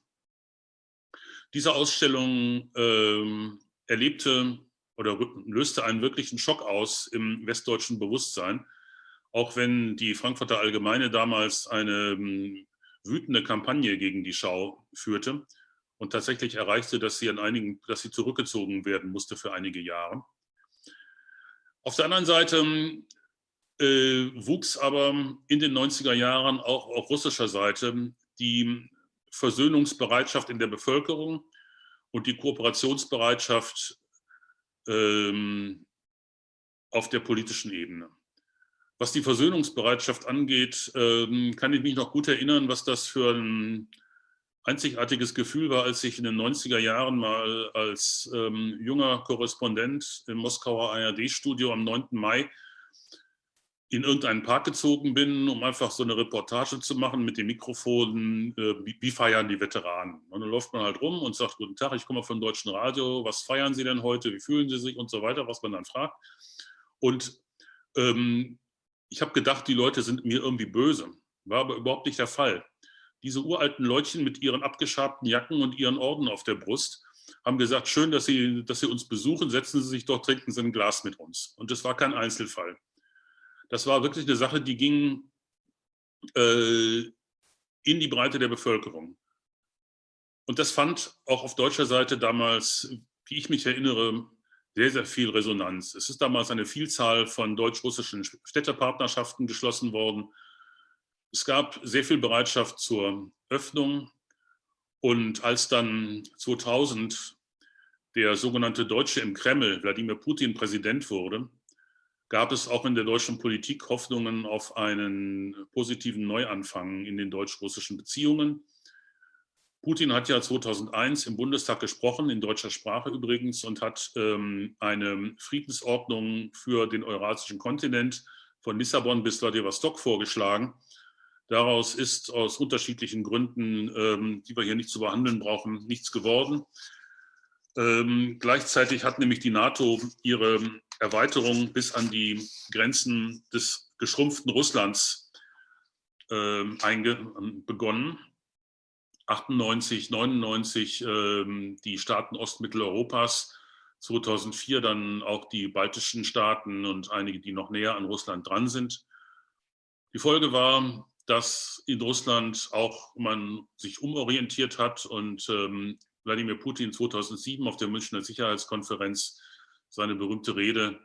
Diese Ausstellung äh, erlebte oder löste einen wirklichen Schock aus im westdeutschen Bewusstsein, auch wenn die Frankfurter Allgemeine damals eine ähm, wütende Kampagne gegen die Schau führte und tatsächlich erreichte, dass sie an einigen, dass sie zurückgezogen werden musste für einige Jahre. Auf der anderen Seite äh, wuchs aber in den 90er Jahren auch auf russischer Seite die Versöhnungsbereitschaft in der Bevölkerung und die Kooperationsbereitschaft ähm, auf der politischen Ebene. Was die Versöhnungsbereitschaft angeht, ähm, kann ich mich noch gut erinnern, was das für ein einzigartiges Gefühl war, als ich in den 90er Jahren mal als ähm, junger Korrespondent im Moskauer ARD-Studio am 9. Mai in irgendeinen Park gezogen bin, um einfach so eine Reportage zu machen mit dem Mikrofon, äh, wie, wie, feiern die Veteranen. Und dann läuft man halt rum und sagt, guten Tag, ich komme vom Deutschen Radio, was feiern Sie denn heute, wie fühlen Sie sich und so weiter, was man dann fragt. Und ähm, ich habe gedacht, die Leute sind mir irgendwie böse. War aber überhaupt nicht der Fall. Diese uralten Leutchen mit ihren abgeschabten Jacken und ihren Orden auf der Brust haben gesagt, schön, dass Sie, dass Sie uns besuchen, setzen Sie sich doch, trinken Sie ein Glas mit uns. Und das war kein Einzelfall. Das war wirklich eine Sache, die ging äh, in die Breite der Bevölkerung. Und das fand auch auf deutscher Seite damals, wie ich mich erinnere, sehr, sehr viel Resonanz. Es ist damals eine Vielzahl von deutsch-russischen Städtepartnerschaften geschlossen worden. Es gab sehr viel Bereitschaft zur Öffnung. Und als dann 2000 der sogenannte Deutsche im Kreml, Wladimir Putin, Präsident wurde, gab es auch in der deutschen Politik Hoffnungen auf einen positiven Neuanfang in den deutsch-russischen Beziehungen. Putin hat ja 2001 im Bundestag gesprochen, in deutscher Sprache übrigens, und hat ähm, eine Friedensordnung für den eurasischen Kontinent von Lissabon bis Vladivostok vorgeschlagen. Daraus ist aus unterschiedlichen Gründen, ähm, die wir hier nicht zu behandeln brauchen, nichts geworden. Ähm, gleichzeitig hat nämlich die NATO ihre Erweiterung bis an die Grenzen des geschrumpften Russlands ähm, begonnen. 98, 99 ähm, die Staaten Ostmitteleuropas, 2004 dann auch die baltischen Staaten und einige, die noch näher an Russland dran sind. Die Folge war, dass in Russland auch man sich umorientiert hat und ähm, Wladimir Putin 2007 auf der Münchner Sicherheitskonferenz seine berühmte Rede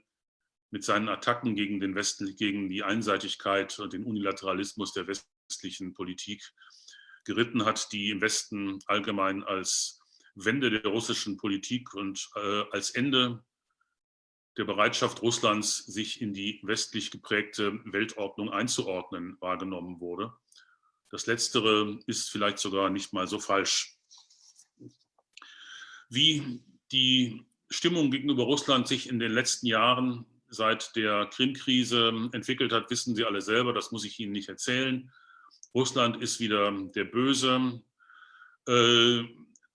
mit seinen Attacken gegen, den Westen, gegen die Einseitigkeit und den Unilateralismus der westlichen Politik geritten hat, die im Westen allgemein als Wende der russischen Politik und äh, als Ende der Bereitschaft Russlands, sich in die westlich geprägte Weltordnung einzuordnen, wahrgenommen wurde. Das Letztere ist vielleicht sogar nicht mal so falsch. Wie die Stimmung gegenüber Russland sich in den letzten Jahren seit der Krim-Krise entwickelt hat, wissen Sie alle selber, das muss ich Ihnen nicht erzählen. Russland ist wieder der Böse. Äh,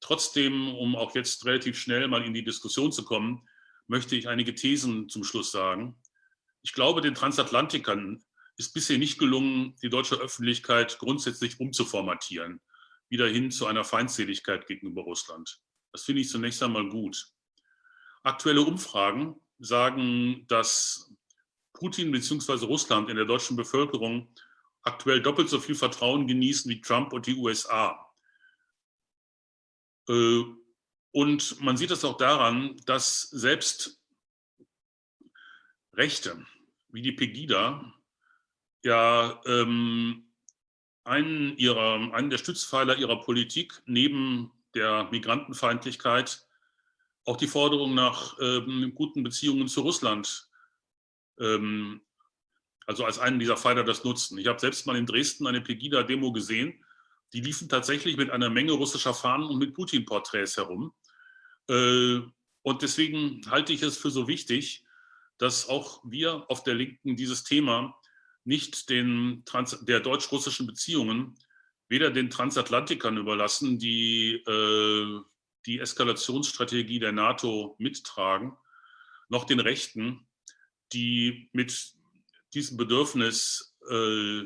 trotzdem, um auch jetzt relativ schnell mal in die Diskussion zu kommen, möchte ich einige Thesen zum Schluss sagen. Ich glaube, den Transatlantikern ist bisher nicht gelungen, die deutsche Öffentlichkeit grundsätzlich umzuformatieren, wieder hin zu einer Feindseligkeit gegenüber Russland. Das finde ich zunächst einmal gut. Aktuelle Umfragen sagen, dass Putin bzw. Russland in der deutschen Bevölkerung aktuell doppelt so viel Vertrauen genießen wie Trump und die USA. Äh, und man sieht es auch daran, dass selbst Rechte wie die Pegida ja ähm, einen, ihrer, einen der Stützpfeiler ihrer Politik neben der Migrantenfeindlichkeit auch die Forderung nach ähm, guten Beziehungen zu Russland, ähm, also als einen dieser Pfeiler das nutzen. Ich habe selbst mal in Dresden eine Pegida-Demo gesehen, die liefen tatsächlich mit einer Menge russischer Fahnen und mit Putin-Porträts herum. Äh, und deswegen halte ich es für so wichtig, dass auch wir auf der Linken dieses Thema nicht den Trans der deutsch-russischen Beziehungen weder den Transatlantikern überlassen, die äh, die Eskalationsstrategie der NATO mittragen, noch den Rechten, die mit diesem Bedürfnis äh,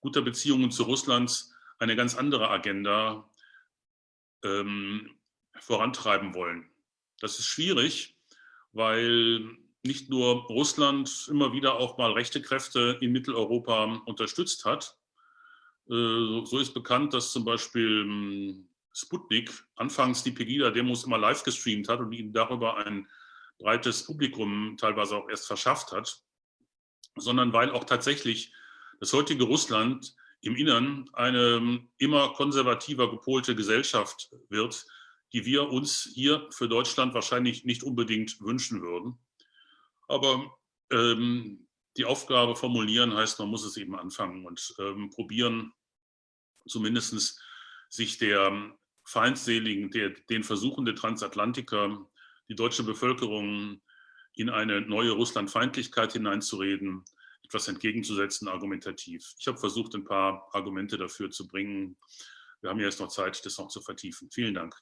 guter Beziehungen zu Russland eine ganz andere Agenda ähm, vorantreiben wollen. Das ist schwierig, weil nicht nur Russland immer wieder auch mal rechte Kräfte in Mitteleuropa unterstützt hat. Äh, so ist bekannt, dass zum Beispiel hm, Sputnik anfangs die Pegida-Demos immer live gestreamt hat und ihnen darüber ein breites Publikum teilweise auch erst verschafft hat, sondern weil auch tatsächlich das heutige Russland im Innern eine immer konservativer gepolte Gesellschaft wird, die wir uns hier für Deutschland wahrscheinlich nicht unbedingt wünschen würden. Aber ähm, die Aufgabe formulieren heißt, man muss es eben anfangen und ähm, probieren, zumindest sich der feindseligen, der, den Versuchen der Transatlantiker, die deutsche Bevölkerung in eine neue Russlandfeindlichkeit hineinzureden, etwas entgegenzusetzen, argumentativ. Ich habe versucht, ein paar Argumente dafür zu bringen. Wir haben jetzt noch Zeit, das noch zu vertiefen. Vielen Dank.